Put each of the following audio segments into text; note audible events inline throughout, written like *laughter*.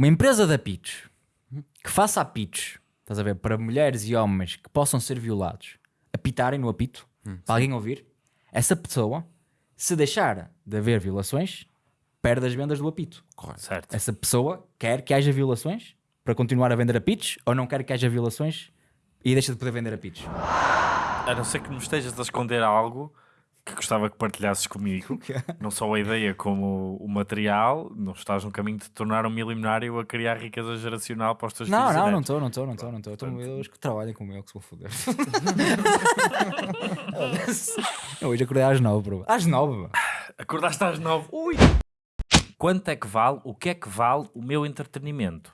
Uma empresa de apitos que faça apitos, estás a ver, para mulheres e homens que possam ser violados, apitarem no apito, para alguém ouvir, essa pessoa, se deixar de haver violações, perde as vendas do apito. Certo. Essa pessoa quer que haja violações para continuar a vender apitos ou não quer que haja violações e deixa de poder vender apitos? A não ser que me estejas a esconder algo que gostava que partilhasses comigo, *laughs* não só a ideia como o material, não estás no caminho de te tornar um milionário a criar riqueza geracional para os teus Não, filhos não, não netos. estou, não estou, não estou, não estou. Estou- Eu acho que trabalhem como eu, que se vou foder. *laughs* Hoje acordei às nove, bro. Às nove. Acordaste às nove. Ui! Quanto é que vale, o que é que vale o meu entretenimento?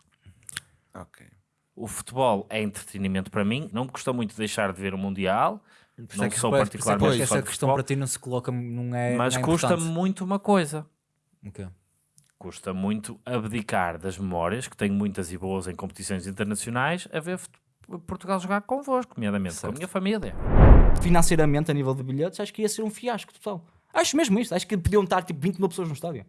Ok. O futebol é entretenimento para mim, não me custa muito deixar de ver o Mundial, não é que sou parece- particularmente que fã essa questão para ti não se coloca, não é. mas é custa-me muito uma coisa. O quê? Custa muito abdicar das memórias, que tenho muitas e boas em competições internacionais, a ver Portugal jogar convosco, nomeadamente com a minha família. Financeiramente, a nível de bilhetes, acho que ia ser um fiasco total. Acho mesmo isto. Acho que podiam estar tipo 20 mil pessoas no estádio.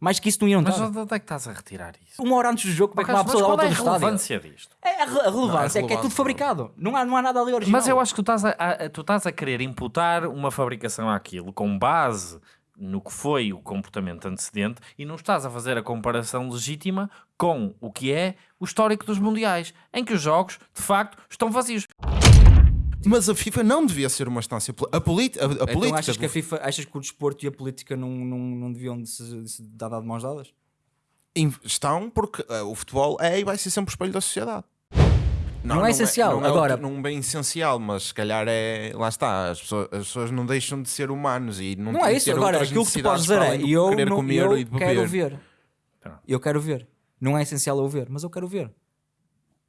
Mais que isso não iam Mas estar. onde é que estás a retirar isso? Uma hora antes do jogo, como é que Mas uma pessoa dá qual é a relevância disto? É a, re- a relevância, é que é tudo fabricado. Não há, não há nada ali original. Mas eu acho que tu estás a, a- tu estás a querer imputar uma fabricação àquilo com base no que foi o comportamento antecedente e não estás a fazer a comparação legítima com o que é o histórico dos mundiais, em que os jogos, de facto, estão vazios. Mas a FIFA não devia ser uma instância. A, politi- a, a Então política. achas que a FIFA, achas que o desporto e a política não, não, não deviam de se, de se dar de mãos dadas? estão porque eh, o futebol é e vai ser sempre o espelho da sociedade. Não é essencial, não é agora- outro- não bem essencial, mas se calhar é. Lá está, as pessoas, as pessoas não deixam de ser humanos e não, Não é isso, ter agora aquilo que tu podes dizer é eu, não, comer eu e quero ver. Eu quero ver. Não é essencial eu ver, mas eu quero ver.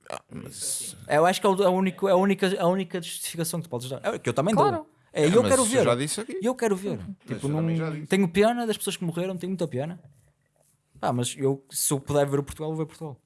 Ah, mas- Eu acho que é o- a única, a única, a única justificação que tu podes dar. É que eu também Claro. dou. É, É, eu quero ver. já disse aqui. Eu quero ver. Tipo, eu não... Tenho pena das pessoas que morreram, tenho muita pena. Ah, mas eu, se eu puder ver o Portugal, vou ver Portugal.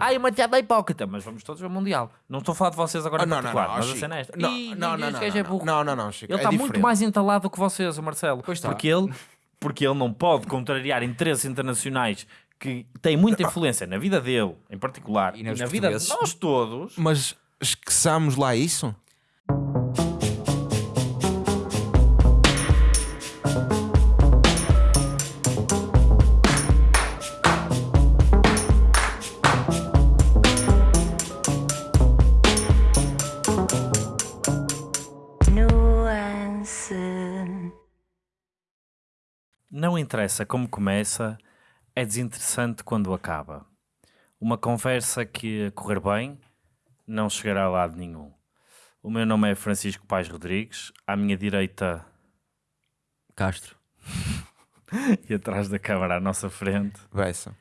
Ai, uma piada hipócrita, mas vamos todos ao Mundial. Não estou a falar de vocês agora Ah, em não, não, particular, não, mas a cena é esta. Não, Ih, não, não, não, é não, burro. não, não, não, Chico, Ele é está muito diferente. mais entalado que vocês, o Marcelo. Pois está. Porque ele, porque ele não pode contrariar interesses internacionais que têm muita influência na vida dele, em particular, E e, na vida de nós todos. Mas esqueçamos lá isso? nuance. Não interessa como começa, é desinteressante quando acaba. Uma conversa que, a correr bem, não chegará a lado nenhum. O meu nome é Francisco Pais Rodrigues, à minha direita Castro. *laughs* e atrás da câmara à nossa frente. Bessa.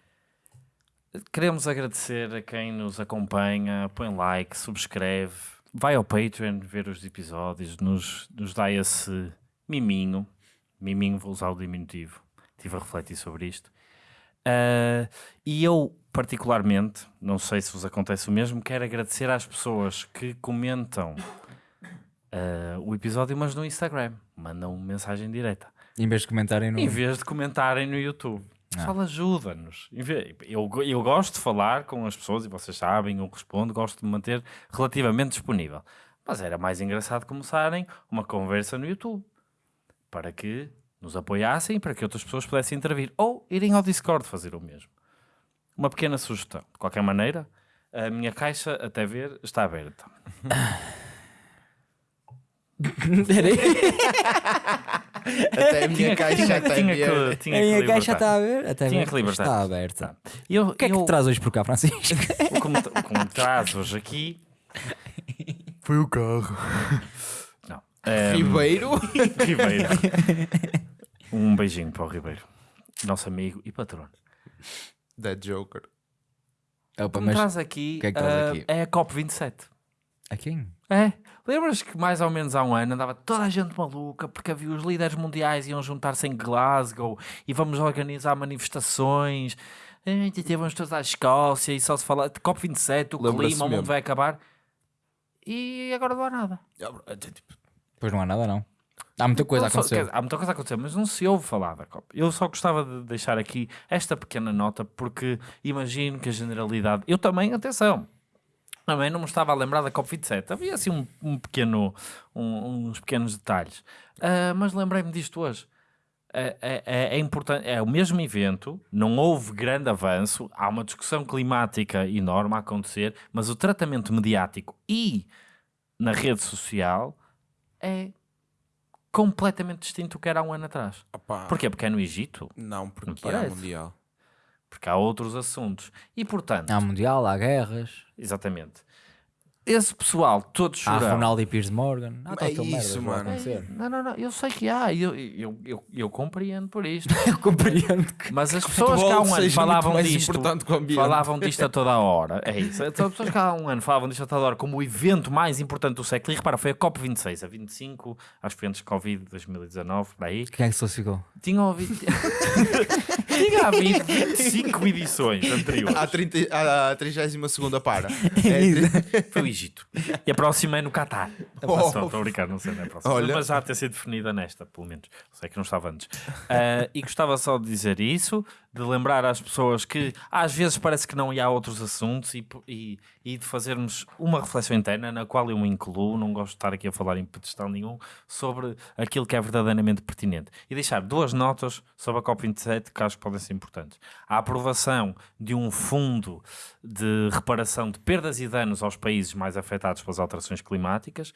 Queremos agradecer a quem nos acompanha, põe like, subscreve, vai ao Patreon ver os episódios, nos, nos dá esse miminho. Miminho, vou usar o diminutivo. Estive a refletir sobre isto. Ah, e eu, particularmente, não sei se vos acontece o mesmo, quero agradecer às pessoas que comentam ah, o episódio, mas no Instagram. Mandam mensagem direta Em vez de comentarem no. em vez de comentarem no YouTube. Pessoal, ajuda-nos. Eu, eu gosto de falar com as pessoas e vocês sabem, eu respondo, gosto de me manter relativamente disponível. Mas era mais engraçado começarem uma conversa no YouTube para que nos apoiassem para que outras pessoas pudessem intervir ou irem ao Discord fazer o mesmo. Uma pequena sugestão. De qualquer maneira, a minha caixa, até ver, está aberta. Até a minha caixa tinha, está tinha aberta. que, tinha A que minha caixa está aberta. Até Tinha que libertar. Está aberta. Tá. Eu, O que é que eu- te traz hoje por cá, Francisco? o que me, o que me traz hoje aqui. Foi o carro. Não. Ehm, Ribeiro. *laughs* Ribeiro. *laughs* Um beijinho para o Ribeiro. Nosso amigo e patrono. That Joker. Opa, O que me mas traz aqui, que é que traz ah, aqui? é a COP27. a quem? É. Lembras que mais ou menos há um ano andava toda a gente maluca porque havia os líderes mundiais iam juntar-se em Glasgow e vamos organizar manifestações. E Vamos todos à Escócia e só se fala de COP27, o clima, o mundo vai acabar. E agora não há nada. Pois não há nada, não. Há muita coisa a acontecer. dizer, há muita coisa a acontecer, mas não se ouve falar da COP. Eu só gostava de deixar aqui esta pequena nota, porque imagino que a generalidade. Eu também, atenção, também não me estava a lembrar da COP27. Havia assim um, um pequeno, um- uns pequenos detalhes. Ah, mas lembrei-me disto hoje. É, é- é- é importante, é o mesmo evento, não houve grande avanço, há uma discussão climática enorme a acontecer, mas o tratamento mediático e na rede social é completamente distinto do que era há um ano atrás. Opá, Porquê? Porque é no Egito, Não, porque parece. mundial. porque há outros assuntos. E portanto, Há mundial, há guerras, exatamente, esse pessoal todo há chorão. Ronaldo e Piers Morgan. Há É tanta isso, merda que vai mano. Não, não, não, eu sei que há, eu, eu, eu, eu compreendo por isto. *laughs* Eu compreendo que. Mas as pessoas que há um ano falavam disto, falavam disto a toda a hora. É *laughs* isso. Então, as pessoas que há um ano falavam disto a toda a hora como o evento mais importante do século. E repara, foi a COP26, a 25, acho que foi antes de Covid 2019, por aí. Quem é que se classificou? Tinha ouvido. *laughs* Tinha havido 25 edições anteriores. À 30 à 32 para. É, Foi o Egito. E a próxima é no Oh. próxima, Estou a brincar, não sei, não é a próxima. Olha. Mas já ter sido definida nesta, pelo menos. Sei que não estava antes. Ah, e gostava só de dizer isso, de lembrar às pessoas que às vezes parece que não há outros assuntos e, e, e de fazermos uma reflexão interna na qual eu me incluo, não gosto de estar aqui a falar em pedestal nenhum, sobre aquilo que é verdadeiramente pertinente. E deixar duas notas sobre a COP27 que acho que podem ser importantes. A aprovação de um fundo de reparação de perdas e danos aos países mais afetados pelas alterações climáticas,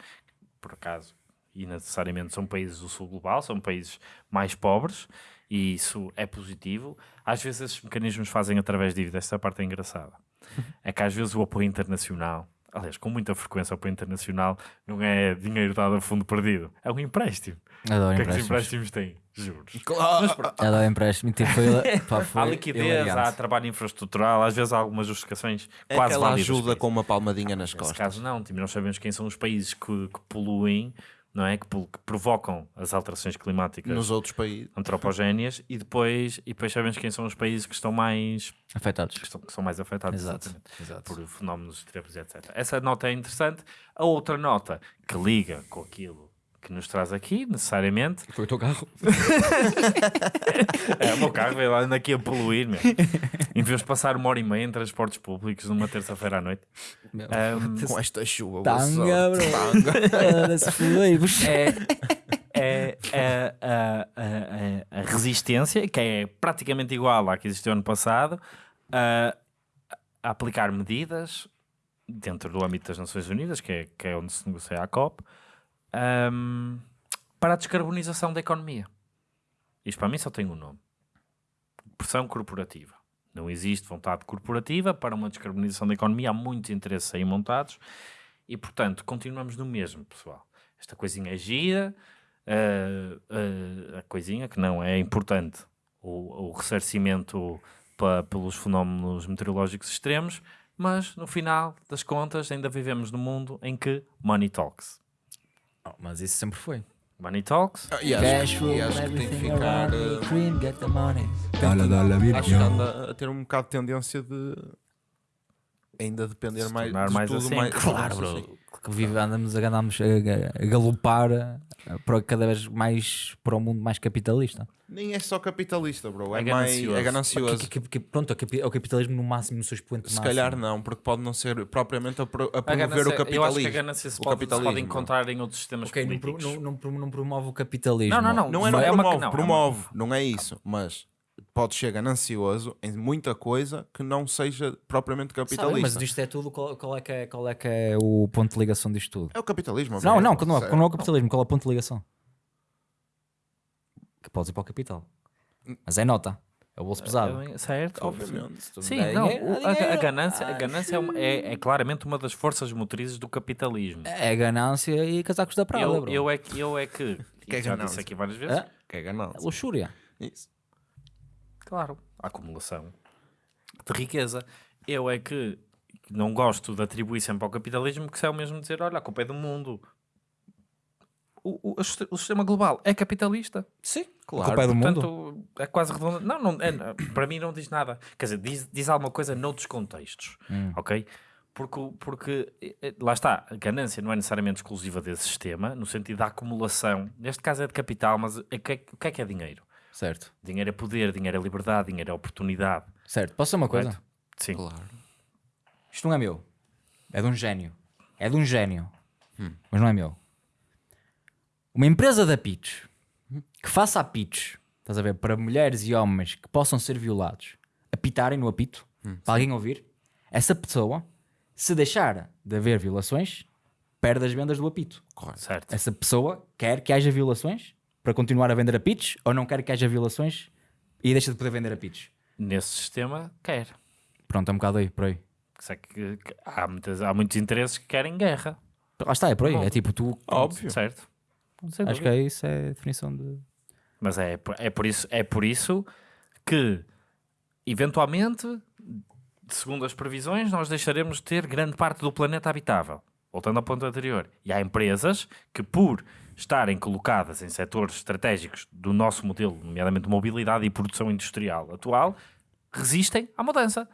por acaso, e necessariamente são países do sul global, são países mais pobres, e isso é positivo. Às vezes esses mecanismos fazem através de dívida, essa parte é engraçada. *laughs* É que às vezes o apoio internacional, aliás, com muita frequência o apoio internacional não é dinheiro dado a fundo perdido, é um empréstimo. Adoro O que é que os empréstimos. têm? Juros. claro. Mas Adoro empréstimos. Tipo, foi, *laughs* pá, foi há liquidez, elegante. há trabalho infraestrutural, às vezes há algumas justificações É quase válidas. para ajuda com uma palmadinha nas Nesse costas. caso, não. Tipo, nós sabemos quem são os países que, que poluem, não é? Que, que provocam as alterações climáticas Nos outros países. antropogéneas e depois, e depois sabemos quem são os países que estão mais, Afetados. que, estão, que são mais afetados Exato. Exato. por fenómenos extremos, etc. Essa nota é interessante. A outra nota que liga com aquilo que nos traz aqui, necessariamente, Foi o teu carro. *laughs* é o meu carro veio lá anda aqui a poluir, meu. em vez de passar uma hora e meia em transportes públicos numa terça-feira à noite. Ahm, Com esta chuva. Tanga, bro. Tanga. É, é, é a, a- a- a resistência, que é praticamente igual à que existiu ano passado, a, a aplicar medidas dentro do âmbito das Nações Unidas, que é, que é onde se negocia a COP, ahm, para a descarbonização da economia. Isto para mim só tem um nome: pressão corporativa. Não existe vontade corporativa para uma descarbonização da economia, há muitos interesses aí montados e, portanto, continuamos no mesmo, pessoal. Esta coisinha é gira, eh, eh, a coisinha que não é importante, o, o ressarcimento pa- pelos fenómenos meteorológicos extremos, mas no final das contas ainda vivemos num mundo em que money talks. Oh, mas isso sempre foi. Money talks, Ah, E acho, que- e acho que tem que ficar. eh, cream, get the money. Acho que anda a ter um bocado de tendência de ainda depender mais, de mais tudo assim. mais Claro, mais bro. Que vive, andamos, a, andamos a, a galopar para cada vez mais para um mundo mais capitalista. Nem é só capitalista, bro. É, É mais ganancioso. é ganancioso. Que- que- que- pronto, é o capi- o capitalismo no máximo, no seu expoente Se máximo. calhar não, porque pode não ser propriamente a, pro- a a promover ganância, o eu acho que a capitalismo. ganância se O pode, se pode capitalismo. encontrar em outros sistemas Ok, não, pro- políticos. não, não, pro- não promove o capitalismo. Não, não, não. Não é, não É uma- promove, não, é uma- promove, não é isso, mas pode ser ganancioso em muita coisa que não seja propriamente Sabe, capitalista. mas disto é tudo, qual, qual é que é, qual é que é o ponto de ligação disto tudo? É o capitalismo. Não, ok? não, não, Certo. não é o capitalismo, qual é o ponto de ligação? Que podes ir para o capital. Mas é nota. É o bolso pesado. É, Certo, Obviamente. Sim, não, a, a ganância, a ganância é, uma- é- é claramente uma das forças motrizes do capitalismo. É ganância e casacos da Prada, eu, eu é que, eu é que, Que é já ganância? disse aqui várias vezes, É? Que é ganância. Luxúria. Isso. Claro, a acumulação de riqueza. Eu é que não gosto de atribuir sempre ao capitalismo, que isso é o mesmo dizer, olha, a culpa é do mundo. O, o- o siste- o sistema global é capitalista. Sim, Claro. A culpa é do mundo. Portanto, é quase redondo. Não, não é- para mim não diz nada. Quer dizer, diz, diz alguma coisa noutros contextos, Hum. ok? Porque, porque lá está, a ganância não é necessariamente exclusiva desse sistema, no sentido da acumulação. Neste caso é de capital, mas o que é, o que é, que é dinheiro? Certo. Dinheiro é poder, dinheiro é liberdade, dinheiro é oportunidade. Certo. Posso dizer uma coisa? Correto? Sim. Claro. Isto não é meu. É de um gênio. É de um gênio. Mas não é meu. Uma empresa da pitch que faça a pitch, estás a ver, para mulheres e homens que possam ser violados, apitarem no apito, para alguém ouvir, essa pessoa, se deixar de haver violações, perde as vendas do apito. Certo. Essa pessoa quer que haja violações para continuar a vender apitos ou não quer que haja violações e deixa de poder vender apitos. Nesse sistema, quer. Pronto, é um bocado aí, por aí. É que- que há, muitas, há muitos interesses que querem guerra. Lá está, é por aí. Bom. É tipo tu. Óbvio. Certo. Sem Acho que dúvida. é isso, é a definição de. Mas é, é, por isso, é por isso que, eventualmente, segundo as previsões, nós deixaremos de ter grande parte do planeta habitável. Voltando ao ponto anterior. E há empresas que, por estarem colocadas em setores estratégicos do nosso modelo, nomeadamente de mobilidade e produção industrial atual, resistem à mudança.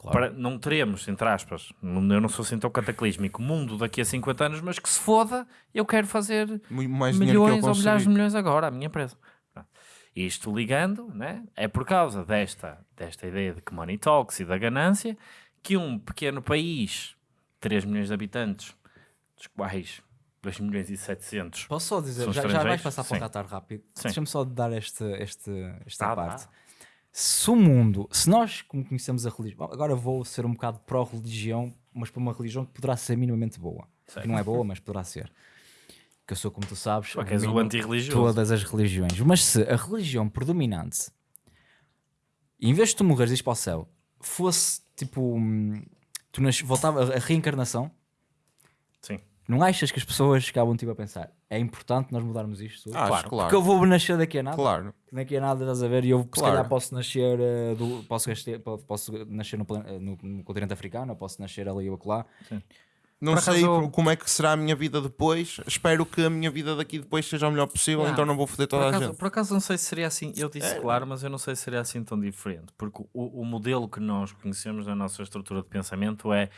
Para, não teremos, entre aspas, eu não sou assim tão cataclísmico, mundo daqui a 50 anos, mas que se foda, eu quero fazer mais milhões ou milhares de milhões agora, a minha empresa. Isto ligando, né, é por causa desta, desta ideia de que money talks e da ganância, que um pequeno país, 3 milhões de habitantes, dos quais 2 milhões e 700 Posso só dizer, já, já vais passar para o. Qatar rápido. Deixa-me só dar este, este, esta dá. parte. Se o mundo, se nós como conhecemos a religião, agora vou ser um bocado pró-religião, mas para uma religião que poderá ser minimamente boa. Que não é boa, mas poderá ser. Que eu sou, como tu sabes, és o abomino antirreligioso. todas as religiões. Mas se a religião predominante, em vez de tu morreres e para o céu, fosse tipo. hum, Tu nas, voltava a, reencarnação. Não achas que as pessoas ficavam tipo a pensar é importante nós mudarmos isto? tudo? Claro. claro. Porque eu vou nascer daqui a nada. Claro. Daqui a nada, estás a ver? E eu se Claro. calhar posso nascer eh, do, posso, gastar- posso nascer no, eh, no- no continente africano, ou posso nascer ali ou acolá. Não Por sei acaso- como é que será a minha vida depois. Espero que a minha vida daqui depois seja o melhor possível, Ah, então não vou foder toda a acaso, gente. por acaso não sei se seria assim, eu disse É. claro, mas eu não sei se seria assim tão diferente, porque o, o modelo que nós conhecemos na nossa estrutura de pensamento é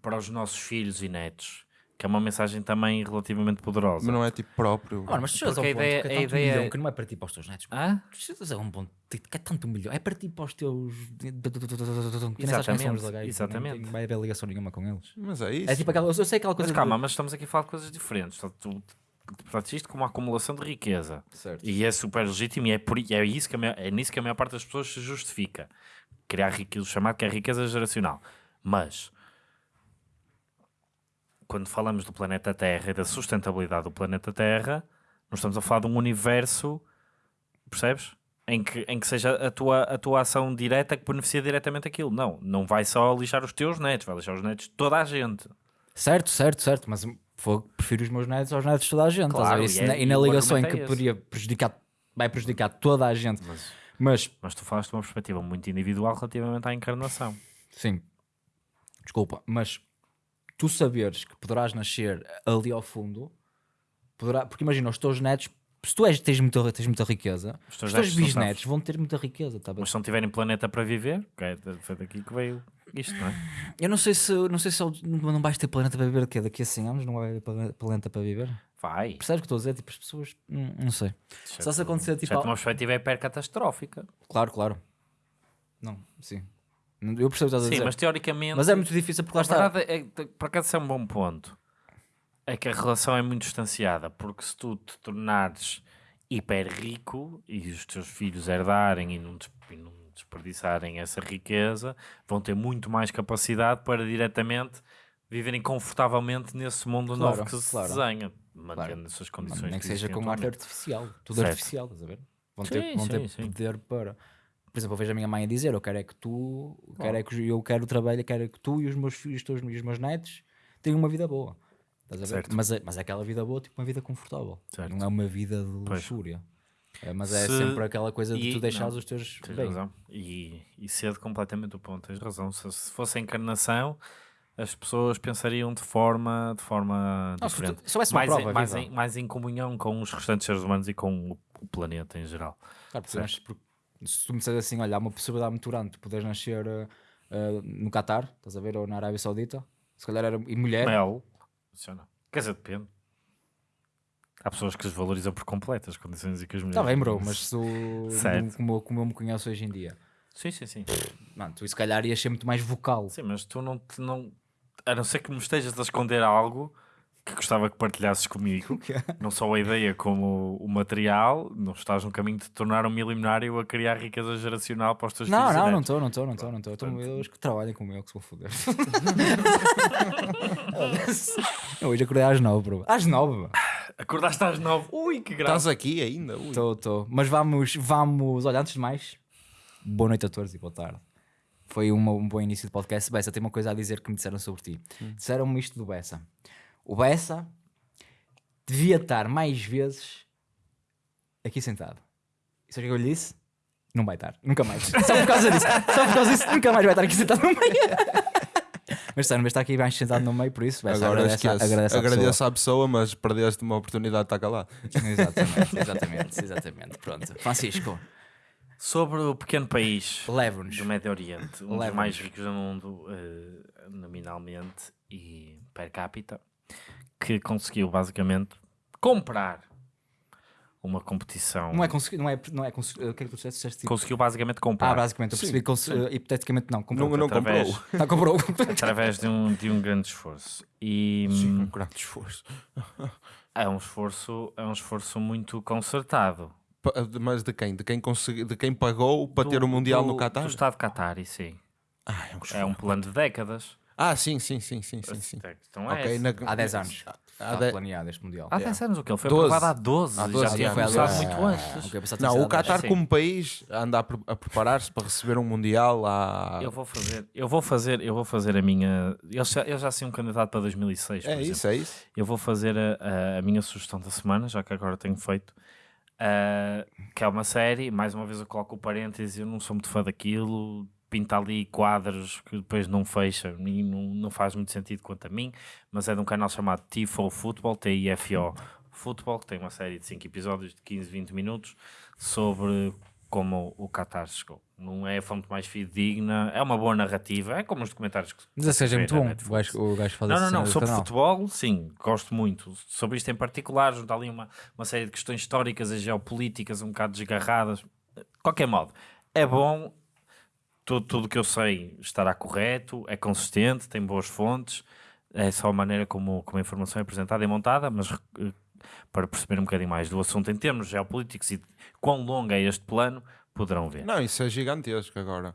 para os nossos filhos e netos, que é uma mensagem também relativamente poderosa. Mas não é tipo próprio. Mano, mas tu chegas a ponto ideia- que é tanto um ideia- milhão que não é para ti para os teus netos. Hã? Tu chegas a um ponto que é tanto um milhão, é para ti para os teus. Que Exatamente, exatamente. Nem vai haver ligação nenhuma com eles. Mas é isso. É tipo aquela. Eu sei aquela Mas coisa. calma, de- mas estamos aqui a falar de coisas diferentes. Portanto, tu, isto como uma acumulação de riqueza. Certo. E é super legítimo e é, por, e é, isso que a maior- é nisso que a maior parte das pessoas se justifica. Criar riqueza, o chamado que é riqueza geracional. Mas, quando falamos do planeta Terra e da sustentabilidade do planeta Terra, não estamos a falar de um universo, percebes? Em que, em que seja a tua, a tua ação direta que beneficia diretamente aquilo. Não, não vai só lixar os teus netos, vai lixar os netos de toda a gente. Certo, certo, certo. Mas fogo, prefiro os meus netos aos netos de toda a gente. Claro, e é- na- e na ligação em que é poderia prejudicar, vai prejudicar toda a gente. Mas, Mas mas tu falaste de uma perspectiva muito individual relativamente à encarnação. Sim. Desculpa, mas tu saberes que poderás nascer ali ao fundo, poderá, porque imagina, os teus netos, se tu és, tens, muita, tens muita riqueza, Os os teus teus netos não bisnetos vão ter muita riqueza, tá bem? Mas se não tiverem planeta para viver, é, foi daqui que veio isto, não é? Eu não sei se, não sei se eu- não vais ter planeta para viver daqui daqui a 100 anos, não vai haver plane- planeta para viver. Vai. Percebes o que estou a dizer? Tipo, as pessoas, hum, não sei. Só se acontecer, tipo, Já uma perspectiva hiper catastrófica. claro, claro. Não, sim. Eu percebo o que estás a Sim, dizer. mas teoricamente. Mas é muito difícil porque lá está. verdade é, por acaso, isso é um bom ponto. É que a relação é muito distanciada, porque se tu te tornares hiper rico e os teus filhos herdarem e não, des- e não desperdiçarem essa riqueza, vão ter muito mais capacidade para diretamente viverem confortavelmente nesse mundo Claro, novo que se claro. desenha, mantendo essas condições. Nem que seja com arte artificial. Tudo Certo. artificial, estás a ver? Vão ter, Sim, vão ter sim, sim. poder para. Por exemplo, eu vejo a minha mãe a dizer: Eu quero é que tu, quero é que eu quero trabalho, quero é que tu e os meus filhos, os teus, e os meus netos tenham uma vida boa. Mas, é, mas é aquela vida boa, tipo uma vida confortável. Certo. Não é uma vida de luxúria. É, mas é Se- sempre aquela coisa de e- tu deixares não, os teus Tens bem. razão. E, e cedo completamente o ponto, tens razão. Se, se fosse a encarnação, as pessoas pensariam de forma, de forma Não, diferente. tu- mais, prova em, mais, em, mais em comunhão com os restantes seres humanos e com o, o planeta em geral. Claro, porque Certo. nós- porque se tu me disseres assim, olha, há uma possibilidade muito grande de poderes nascer eh, ah, no Qatar, estás a ver, ou na Arábia Saudita, se calhar era. E mulher. Mel. Isso não. Quer dizer, depende. Há pessoas que desvalorizam por completo as condições e que as mulheres. Está bem, bro, mas se o- como, como eu me conheço hoje em dia, Sim, sim, sim. mano, tu se calhar ias ser muito mais vocal. Sim, mas tu não, te- não. A não ser que me estejas a esconder algo que gostava que partilhasses comigo, *laughs* não só a ideia como o material, não estás no caminho de te tornar um milionário a criar riqueza geracional para os teus Não, filhos. não, não estou, não estou, não estou, não estou. Portanto- Eu acho que trabalhem como eu, que se vou foder. *laughs* Hoje acordei às nove, bro. Às nove. Acordaste às nove. Ui, que graça. Estás aqui ainda? Ui. Estou, estou. Mas vamos, vamos. Olha, antes de mais, boa noite a todos e boa tarde. Foi uma- um bom início de podcast. Bessa, tem uma coisa a dizer que me disseram sobre ti. Disseram-me isto do Bessa. O Bessa devia estar mais vezes aqui sentado. E sabe o que eu lhe disse? Não vai estar, nunca mais. *laughs* Só por causa disso, só por causa disso, nunca mais vai estar aqui sentado no meio. *laughs* Mas sério, mas está aqui mais sentado no meio, por isso, Bessa, Agora agradece, esquece. agradece, à Agradeço à pessoa, mas perdeste uma oportunidade de estar pessoa. Exatamente, *laughs* exatamente, exatamente. Pronto. Francisco, Sobre o pequeno país leva-nos. do Médio Oriente, um dos mais ricos do mundo, eh, nominalmente e per capita, que conseguiu basicamente comprar uma competição. Não é conseguir, não é, não é conseguir, o que é que tu disseste? Tipo- Conseguiu basicamente comprar Ah, basicamente, eu percebi cons- hipoteticamente não, comprou. Não, não através- comprou. Não, comprou. *laughs* através de um, de um grande esforço. E Sim, hum, um grande esforço. *laughs* é um esforço, é um esforço muito concertado. Mas de quem? De quem, consegui, de quem pagou para ter o Mundial no Qatar? Do Estado Qatar, sim. Ah, é um É um plano de décadas. Ah, sim, sim, sim, sim, sim. sim. Então é Ok, esse. na- Há 10 anos. Há Está de- planeado este Mundial. Há 10 anos o que ele foi 12. aprovado há 12. Há já 12 tinha anos. começado Ah, muito antes. pensava que Não, o. Qatar sim. como país anda a, pre- a preparar-se para receber um Mundial há... Eu vou fazer, eu vou fazer, eu vou fazer a minha. Eu já, eu já sei um candidato para 2006. por É exemplo. isso, é isso. Eu vou fazer a, a- a minha sugestão da semana, já que agora tenho feito, ah, que é uma série. Mais uma vez eu coloco o parêntese, eu não sou muito fã daquilo. Pinta ali quadros que depois não fecha e não, não faz muito sentido quanto a mim, mas é de um canal chamado Tifo Football, T-I-F-O Football, que tem uma série de 5 episódios de 15, 20 minutos sobre como o Qatar chegou. Não é a fonte mais fidedigna, é uma boa narrativa, é como os documentários que Mas seja vê muito bom. O gajo, o gajo faz Não, não, não. Sobre futebol, sim, gosto muito. Sobre isto em particular, junto ali uma, uma série de questões históricas e geopolíticas um bocado desgarradas. De qualquer modo, é bom. Tudo, tudo que eu sei estará correto, é consistente, tem boas fontes. É só a maneira como, como a informação é apresentada e montada, mas eh, para perceber um bocadinho mais do assunto em termos geopolíticos e quão longo é este plano, poderão ver. Não, isso é gigantesco agora.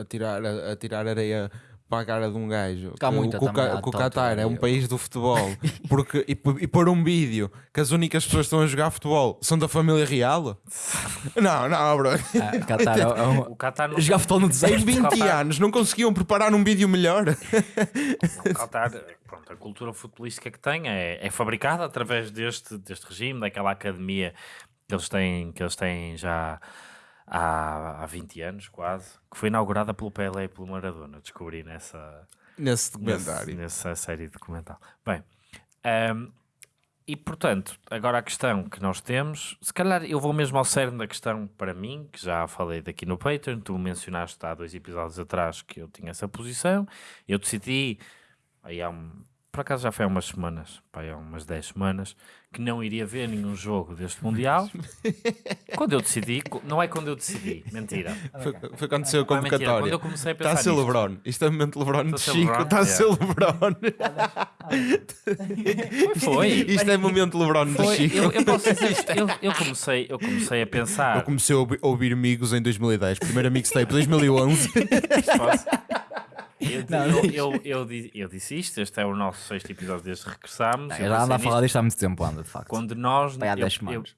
A tirar, a, a tirar areia para a cara de um gajo. Que muita o, que também, que Qatar é um país do futebol. *laughs* Porque, e, e pôr um vídeo que as únicas pessoas que estão a jogar futebol são da família real? *laughs* Não, não, bro. Ah, Qatar é, *laughs* um- O Qatar não Jogar futebol no Em deserto. 20 Qatar- anos não conseguiam preparar um vídeo melhor. O Qatar, pronto, a cultura futebolística que tem é, é fabricada através deste, deste regime, daquela academia que eles têm, que eles têm já há, há 20 anos, quase, que foi inaugurada pelo Pelé e pelo Maradona. Descobri nessa, Nesse nesse- documentário. nessa série documental. Bem, ahm, e portanto, agora a questão que nós temos, se calhar eu vou mesmo ao cerne da questão para mim, que já falei daqui no Patreon, tu mencionaste há dois episódios atrás que eu tinha essa posição, eu decidi, aí há um, por acaso já foi há umas semanas, pá, há umas 10 semanas, que não iria ver nenhum jogo deste Mundial. *laughs* quando eu decidi, não é quando eu decidi, mentira. *laughs* Foi, foi quando saiu a Não é mentira, convocatória. quando eu comecei a Está pensar a ser nisto. Lebron. Isto é o momento Lebron de Está Chico. LeBron, Está a ser Lebron. *laughs* Foi. Isto é o momento Lebron de Chico. eu, eu posso dizer isto, eu, eu comecei, eu comecei a pensar. Eu comecei a ouvir amigos em 2010. Primeiro mixtape 2011. Posso? Eu, eu, eu, eu, di- eu disse isto, este é o nosso sexto episódio desde que regressámos. eu Já anda pensei a falar disto há muito tempo, anda, de facto. quando nós, há eu- 10 eu- semanas.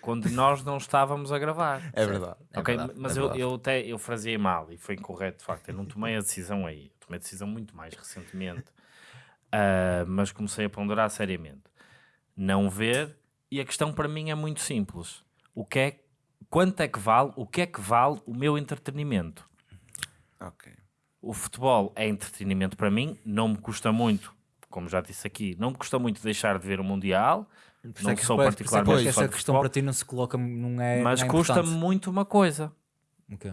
quando nós não estávamos a gravar. É verdade. É ok, verdade, mas é eu, verdade. eu até eu fraseei mal e foi incorreto, de facto. Eu não tomei a decisão aí, eu tomei a decisão muito mais recentemente, Ah, mas comecei a ponderar seriamente. Não ver, e a questão para mim é muito simples: o que é, quanto é que vale, o que é que vale o meu entretenimento? Ok. O futebol é entretenimento para mim, não me custa muito, como já disse aqui, não me custa muito deixar de ver o Mundial. Por Não é que sou isso é que particularmente essa de questão futebol. para ti não se coloca, não é. mas é custa-me muito uma coisa: O quê?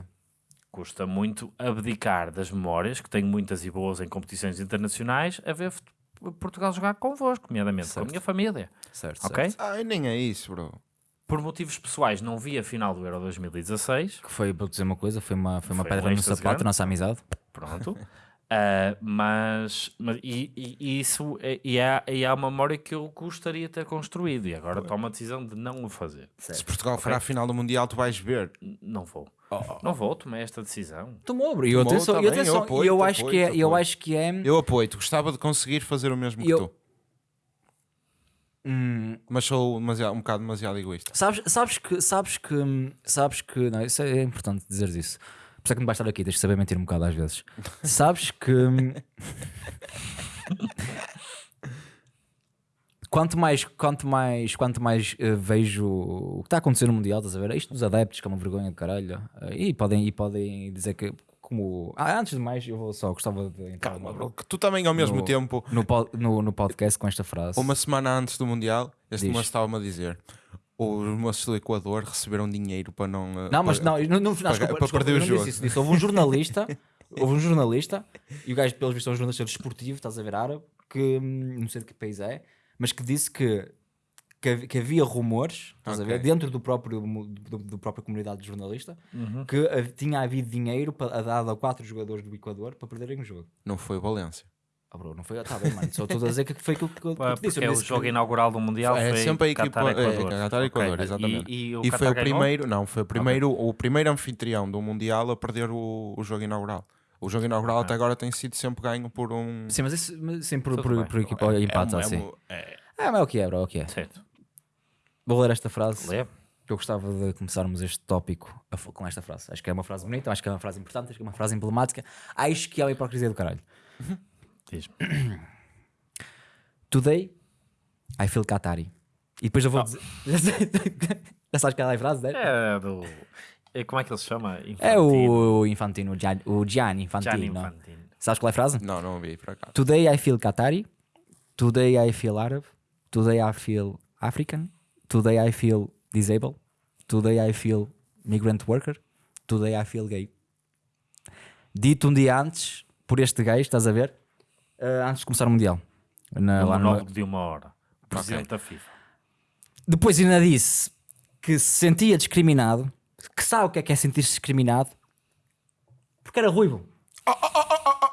custa muito abdicar das memórias, que tenho muitas e boas em competições internacionais, a ver Portugal jogar convosco, nomeadamente com a Certo. minha família. Certo, Ok? certo. Ai, nem é isso, bro. Por motivos pessoais, não vi a final do Euro 2016. Que foi, para dizer uma coisa, foi uma, foi uma Foi pedra um no sapato nossa amizade. Pronto. *laughs* Ah, mas, mas e, e- e isso é, e há, e há uma memória que eu gostaria de ter construído e agora tomo a decisão de não o fazer. Se Portugal for à final do Mundial, tu vais ver. N- Não vou. Não vou, tomei esta decisão. Tomou, bro. E eu, Tomou, atenção, tá e bem, atenção, eu apoio, e eu acho que é, apoio, eu apoio. acho que é. Eu apoio-te, gostava de conseguir fazer o mesmo que Eu- tu. Hum, Mas sou demasiado- um bocado demasiado egoísta. sabes, sabes que, sabes que, sabes que, não, isso é importante dizer isso. Por isso é que não vais estar aqui, tens de saber mentir um bocado às vezes. *laughs* sabes que *laughs* quanto mais, quanto mais, quanto mais eh, vejo o que está a acontecer no Mundial, estás a ver? Isto dos adeptos, que é uma vergonha de caralho. Eh, e, podem, e podem dizer que, como. Ah, antes de mais, eu vou só gostava de Calma, no- bro, que tu também ao mesmo No- tempo, no, no, no podcast com esta frase. uma semana antes do Mundial, este moço estava-me a dizer: os moços do Equador receberam dinheiro para não. eh, Não, mas para- não, no, no final, para- desculpa, para desculpa, perder eu o não jogo. disse isso, disse. Houve um jornalista, *laughs* houve um jornalista, e o gajo, pelos vistos, é um jornalista desportivo, estás a ver árabe, que hum, não sei de que país é, mas que disse que, que, que havia rumores, estás a ver, dentro do próprio, do, do própria comunidade de jornalista, Uhum. que tinha havido dinheiro para, dado a quatro jogadores do Equador para perderem o jogo. Não foi o Valência. Ah, bro, não foi, está bem, mano, só estou a dizer que foi aquilo que, que eu te disse. Porque eu é o jogo que- inaugural do Mundial. É foi sempre a equipa. Qatar, É, Equador. Qatar, Equador, Ok. exatamente. E, e o E foi o primeiro, não, foi o primeiro, o primeiro anfitrião do Mundial a perder o, o jogo inaugural. O jogo inaugural até agora tem sido sempre ganho por um. Sim, mas isso mas sim, por, Tudo por, bem. por equipa é empate, um- é assim. é- Ah, mas é o que é, bro, é o que é. Certo. Vou ler esta frase. Lê. Eu gostava de começarmos este tópico com esta frase. Acho que é uma frase bonita, acho que é uma frase importante, acho que é uma frase emblemática. Acho que é uma hipocrisia do caralho. Diz-me. Today, I feel Qatari. E depois eu vou dizer. *laughs* Já sabes qual é a frase, né? É do. é- Como é que ele se chama? É o Infantino, o Gian- o Gianni Infantino. Gianni Infantino. Sabes qual é a frase? Não, não ouvi por acaso. Today I feel Qatari. Today I feel Arab. Today I feel African. Today I feel disabled. Today I feel migrant worker. Today I feel gay. Dito um dia antes, por este gajo, estás a ver? Ah, antes de começar o Mundial. Na- Um lá no- de uma hora. Presidente da FIFA. Depois ainda disse que se sentia discriminado, que sabe o que é que é sentir-se discriminado, porque era ruivo.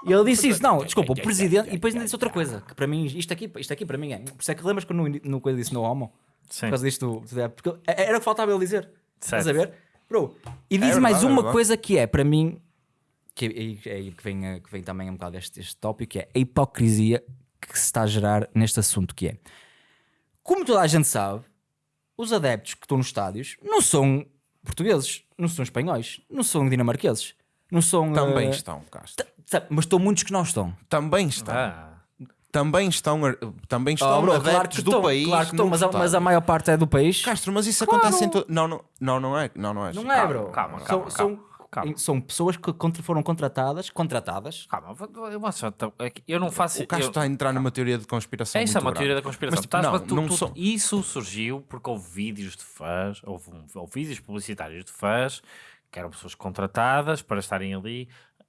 E ele disse isso, não, desculpa, o presidente, e depois ainda disse outra coisa, que para mim, isto aqui, isto aqui para mim é, por isso é que lembras que eu no, coisa disse no homo? Sim. Por causa disto, porque era o que faltava ele dizer. Estás a Certo. ver? Bro, e diz verdade, mais é uma coisa que é, para mim, que, é, é aí que, vem, eh, que vem também um bocado este, este tópico, que é a hipocrisia que se está a gerar neste assunto, que é, como toda a gente sabe, os adeptos que estão nos estádios não são portugueses, não são espanhóis, não são dinamarqueses, não são... Também eh, estão, Castro. Mas estão muitos que não estão. Também estão. Ah, Também estão. ar- Também estão Oh, bro, adeptos claro que do estão, país. claro que estão, mas, a, mas a maior parte é do país. Castro, mas isso Claro. acontece em todo. Não, não, não, não é. Não, não é. Não é, bro. calma, são, calma, são, calma. são pessoas que contra- foram contratadas, contratadas. calma, eu, só- é eu não faço. O Castro eu- está a entrar numa teoria de conspiração. Essa é uma teoria da conspiração. Mas, Estás não, tu- não tu- são- Isso surgiu porque houve vídeos de fãs, houve, houve vídeos publicitários de fãs que eram pessoas contratadas para estarem ali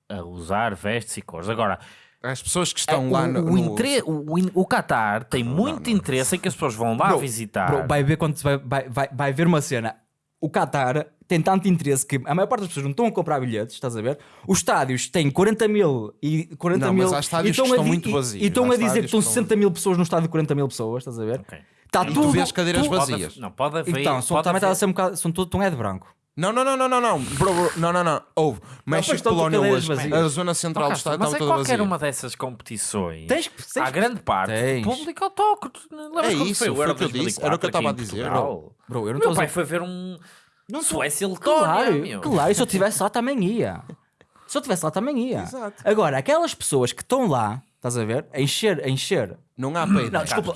a usar vestes e cores. Agora, As pessoas que estão o, lá no. o, no- intre- o, o Qatar tem muito interesse em que as pessoas vão lá Bro, visitar. Bro, vai ver quando vai, vai, vai, vai ver uma cena. O Qatar tem tanto interesse que a maior parte das pessoas não estão a comprar bilhetes, estás a ver? Os estádios têm 40 mil e 40 Não, mil. mas há estádios e estão que a estão di- muito e- vazios. E estão Há a dizer que estão que não- 60 mil pessoas no estádio de 40 mil pessoas, estás a ver? Ok. Está E tu tudo. vês cadeiras tu- vazias. Pode- não, pode haver. Então, são, pode também está a haver- ser um bocado. São tudo, tão é de branco. Não, não, não, não, não, não. Bro, bro, não, não, não. Houve. México, estão Polónia hoje. vazias. A zona central do estado mas estava é toda qualquer vazia. uma dessas competições. Tens que- tens Há que- grande parte Tens. público autóctono. Lembras É isso, foi o foi Euro o que eu disse, era o que eu 2004 estava a dizer. Bro, eu não Meu a pai dizer- foi ver um Não Suécia e Claro, Letónia, meu. claro, e se eu estivesse lá também ia. Se eu estivesse lá também ia. Exato. Agora, aquelas pessoas que estão lá, estás a ver, a encher, a encher. Não há peito. Não, desculpa,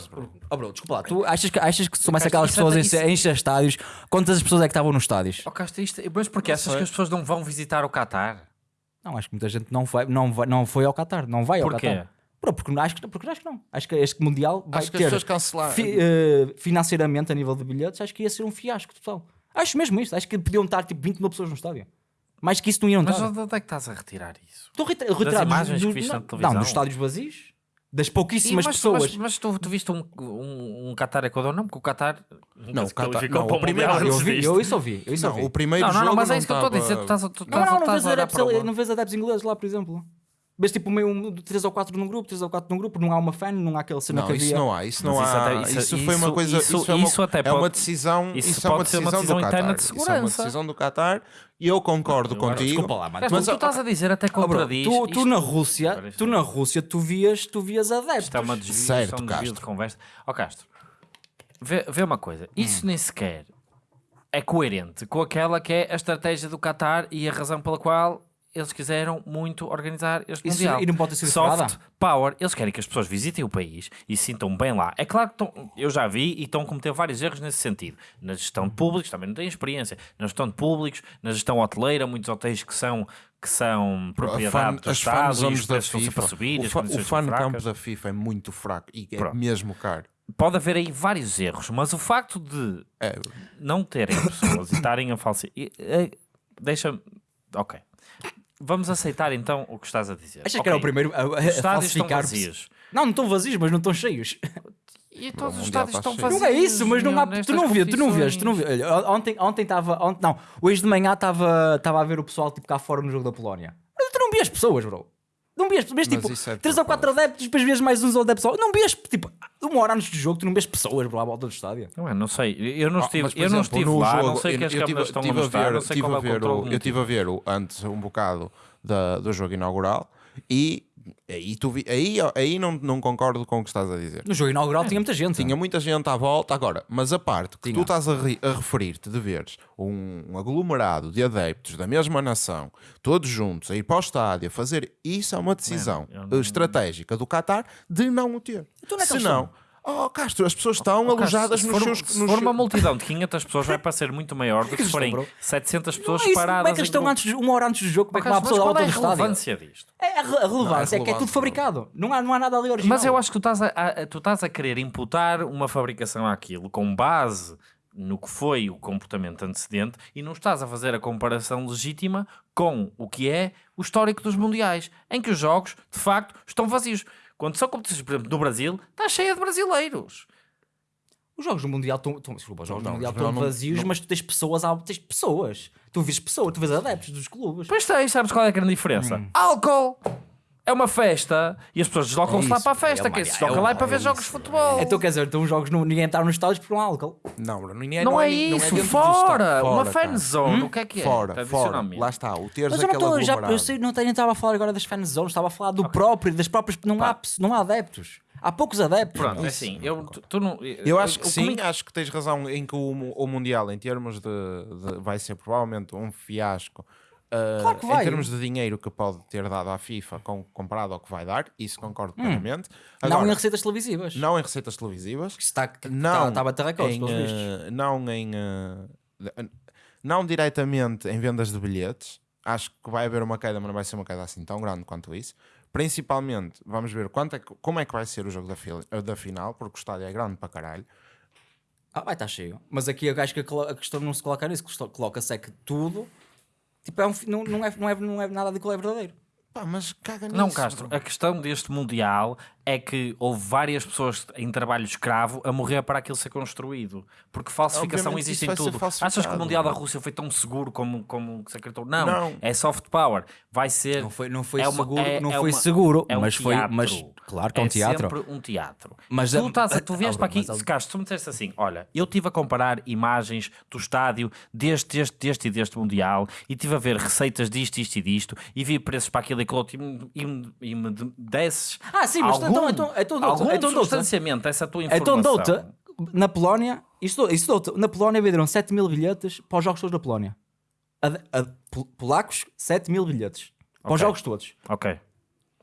oh, bro, desculpa lá. Tu achas que, achas que se soubesse Castro, aquelas é- pessoas a isso- encher, a encher estádios, quantas pessoas é que estavam nos estádios? Oh, Castro, isto, mas porque achas sei. que as pessoas não vão visitar o Qatar? Não, acho que muita gente não foi, não vai, não foi ao Qatar, não vai ao Porquê? Qatar. Bro, porque, acho que, porque acho que não. Acho que este Mundial vai Acho que as ter pessoas cancelaram. fi- eh, financeiramente a nível de bilhetes, acho que ia ser um fiasco total. Acho mesmo isto. Acho que podiam estar tipo 20 mil pessoas no estádio. Mais que isso não iam Mas dar. onde é que estás a retirar isso? Estou a reti- retirar dos- imagens que dos- viste na não, televisão? Não, dos estádios vazios. Das Sim, pouquíssimas mas, pessoas. Mas, mas tu, tu viste um, um, um Qatar Equador? Não, porque o Qatar Não, o Qatar- não, para o primeiro- Mundial eu, vi, eu isso ouvi. Eu isso Não, ouvi. o primeiro Não, não, jogo não, mas é isso que eu estou a dizer. Tu estás a, tu, Não, não, não estás vês adeptos, não vês adeptos ingleses lá, por exemplo. Vês tipo meio um, 3 ou 4 num grupo, 3 ou 4 num grupo, não há uma fan, não há aquela cena Não, que isso havia. não há, isso não Mas isso há. isso, isso- foi uma isso- coisa. isso- Isso, é, uma, isso até é pode- uma decisão. isso Isso, é uma pode ser uma decisão, decisão do interna Qatar. de Isso é uma decisão do Qatar e eu concordo Agora, contigo. Desculpa lá, mano. Mas, Mas, tu estás a dizer até Ah, contradiz. tu, tu na Rússia, tu é- na Rússia, tu vias, tu vias adeptos. Isto é uma desvio, Certo, é um desvio de conversa. Ó Castro, vê, vê uma coisa. Isso nem sequer é coerente com aquela que é a estratégia do Qatar e a razão pela qual eles quiseram muito organizar este Isso- Mundial. e não pode sido Soft furada? Power. Eles querem que as pessoas visitem o país e sintam bem lá. É claro que estão, eu já vi e estão a cometer vários erros nesse sentido. Na gestão de públicos, também não têm experiência. Na gestão de públicos, na gestão hoteleira, muitos hotéis que são, que são propriedade do as Estado fan e da FIFA. subir, o fa- o fan campo da FIFA é muito fraco e é Pronto. mesmo caro. Pode haver aí vários erros, mas o facto de É, não terem pessoas e estarem a falsificar. Deixa-me. Ok. Vamos aceitar então o que estás a dizer. Achas Ok. que era o primeiro a, a, a falsificar vazios. Não, não estão vazios, mas não estão cheios. E todos os estádios está estão vazios. Não é isso, mas não há, tu não vês, tu não vês, tu não vês. Ontem ontem estava, ontem, não, hoje de manhã estava estava a ver o pessoal tipo cá fora no jogo da Polónia. Mas tu não vias pessoas, bro. Não vias, vês Mas tipo é de 3 ou 4 adeptos, depois vês mais uns adeptos. Não vias tipo uma hora antes do jogo, tu não vês pessoas, bro, à volta do estádio. Não, é, não sei. Eu não Ah, estive, mas, por eu não exemplo, estive no lá, não jogo, sei o que eu- as eu tive- estão a tive mostrar, ver- não sei tive qual é a o ver controle. Eu estive a ver o, antes um bocado da, do jogo inaugural e aí, tu vi, aí, aí não, não concordo com o que estás a dizer. No jogo inaugural tinha muita gente. Tinha muita gente à volta agora, mas a parte que Tinha. tu estás a, ri- a referir-te de veres um, aglomerado de adeptos da mesma nação, todos juntos, a ir para o estádio, a fazer isso é uma decisão eu não- estratégica do Qatar de não o ter. Então é Se não, oh Castro, as pessoas estão Oh, alojadas se nos for, seus. se nos for uma multidão de 500 pessoas vai parecer muito maior do que *laughs* se forem estão, bro. 700 Não pessoas é isso, paradas como é que eles estão grupo. antes, de- uma hora antes do jogo? Como é que uma pessoa qual é a relevância disto? É a re- a relevância, é que é tudo fabricado. Não há, não há nada ali original. Mas eu acho que tu estás a, a- tu estás a querer imputar uma fabricação àquilo com base no que foi o comportamento antecedente e não estás a fazer a comparação legítima com o que é o histórico dos mundiais, em que os jogos, de facto, estão vazios. Quando são competições, por exemplo, no Brasil, está cheia de brasileiros. Os jogos do Mundial estão. Desculpa, os jogos Não, do Mundial estão vazios, não- mas tu tens pessoas. Tens pessoas. Tu vês pessoas, tu vês adeptos dos clubes. Pois tens, sabes qual é a grande diferença? Álcool! É uma festa e as pessoas deslocam-se É lá isso, para a festa. é Quem uma- se desloca é lá é uma- para ver é jogos de isso. futebol. Então quer dizer, então os jogos não, ninguém está nos estádios por um álcool. Não, bro, ninguém, não, é ni- isso, dentro do fora! uma Fora, fan cara. zone, o que é que é? Fora, fora. Lá está, o teres Mas eu não já, eu sei, não, tenho- não estava a falar agora das fan zones, estava a falar do próprio, das próprias. Não há, não há adeptos. Há poucos adeptos. Pronto, é Isso. assim, eu, tu, tu não, Eu acho que sim, acho que tens razão em que o, o Mundial, em termos de, de- vai ser provavelmente um fiasco. Uh, Claro que Em vai. termos de dinheiro que pode ter dado à FIFA com, comparado ao que vai dar, isso concordo plenamente. não Agora, em receitas televisivas. não em receitas televisivas, Que Está, que não, está, está a bater recordes, em, pelos vistos. uh, não em uh, não diretamente em vendas de bilhetes. Acho que vai haver uma queda, mas não vai ser uma queda assim tão grande quanto isso. Principalmente, vamos ver quanto é que- como é que vai ser o jogo da, da final, porque o estádio é grande para caralho. Ah, vai estar cheio. Mas aqui eu acho que a questão não se coloca nisso, coloca-se é que tudo tipo, é um, não, não, é, não, é, não é nada daquilo é verdadeiro. Pá, mas caga nisso. Não, Castro, a questão deste Mundial é que houve várias pessoas em trabalho escravo a morrer para aquilo ser construído. Porque falsificação Obviamente existe em tudo. Achas que o Mundial da Rússia foi tão seguro como, como se acreditou? Não, Não. é soft power. Vai ser. Não foi, não foi é uma- seguro, é- não é foi uma- seguro, é um mas foi, teatro. mas claro que é um teatro. sempre um teatro. Mas tu, estás a- tu a- vieste para aqui, mas Castro, tu me disseste assim: olha, eu estive a comparar imagens do estádio deste, deste, deste e deste Mundial e estive a ver receitas disto, isto e disto e vi preços para aquilo e outro e me, e me, me de- desses. Ah, sim, mas algum, então- então- então dou-te- algum então dou-te. substanciamento essa tua Então informação. dou-te, na Polónia, isto, isto dou-te, na Polónia venderam 7 mil bilhetes para os jogos todos da Polónia. A, a- pol- polacos, 7 mil bilhetes para os Ok. jogos todos. Ok.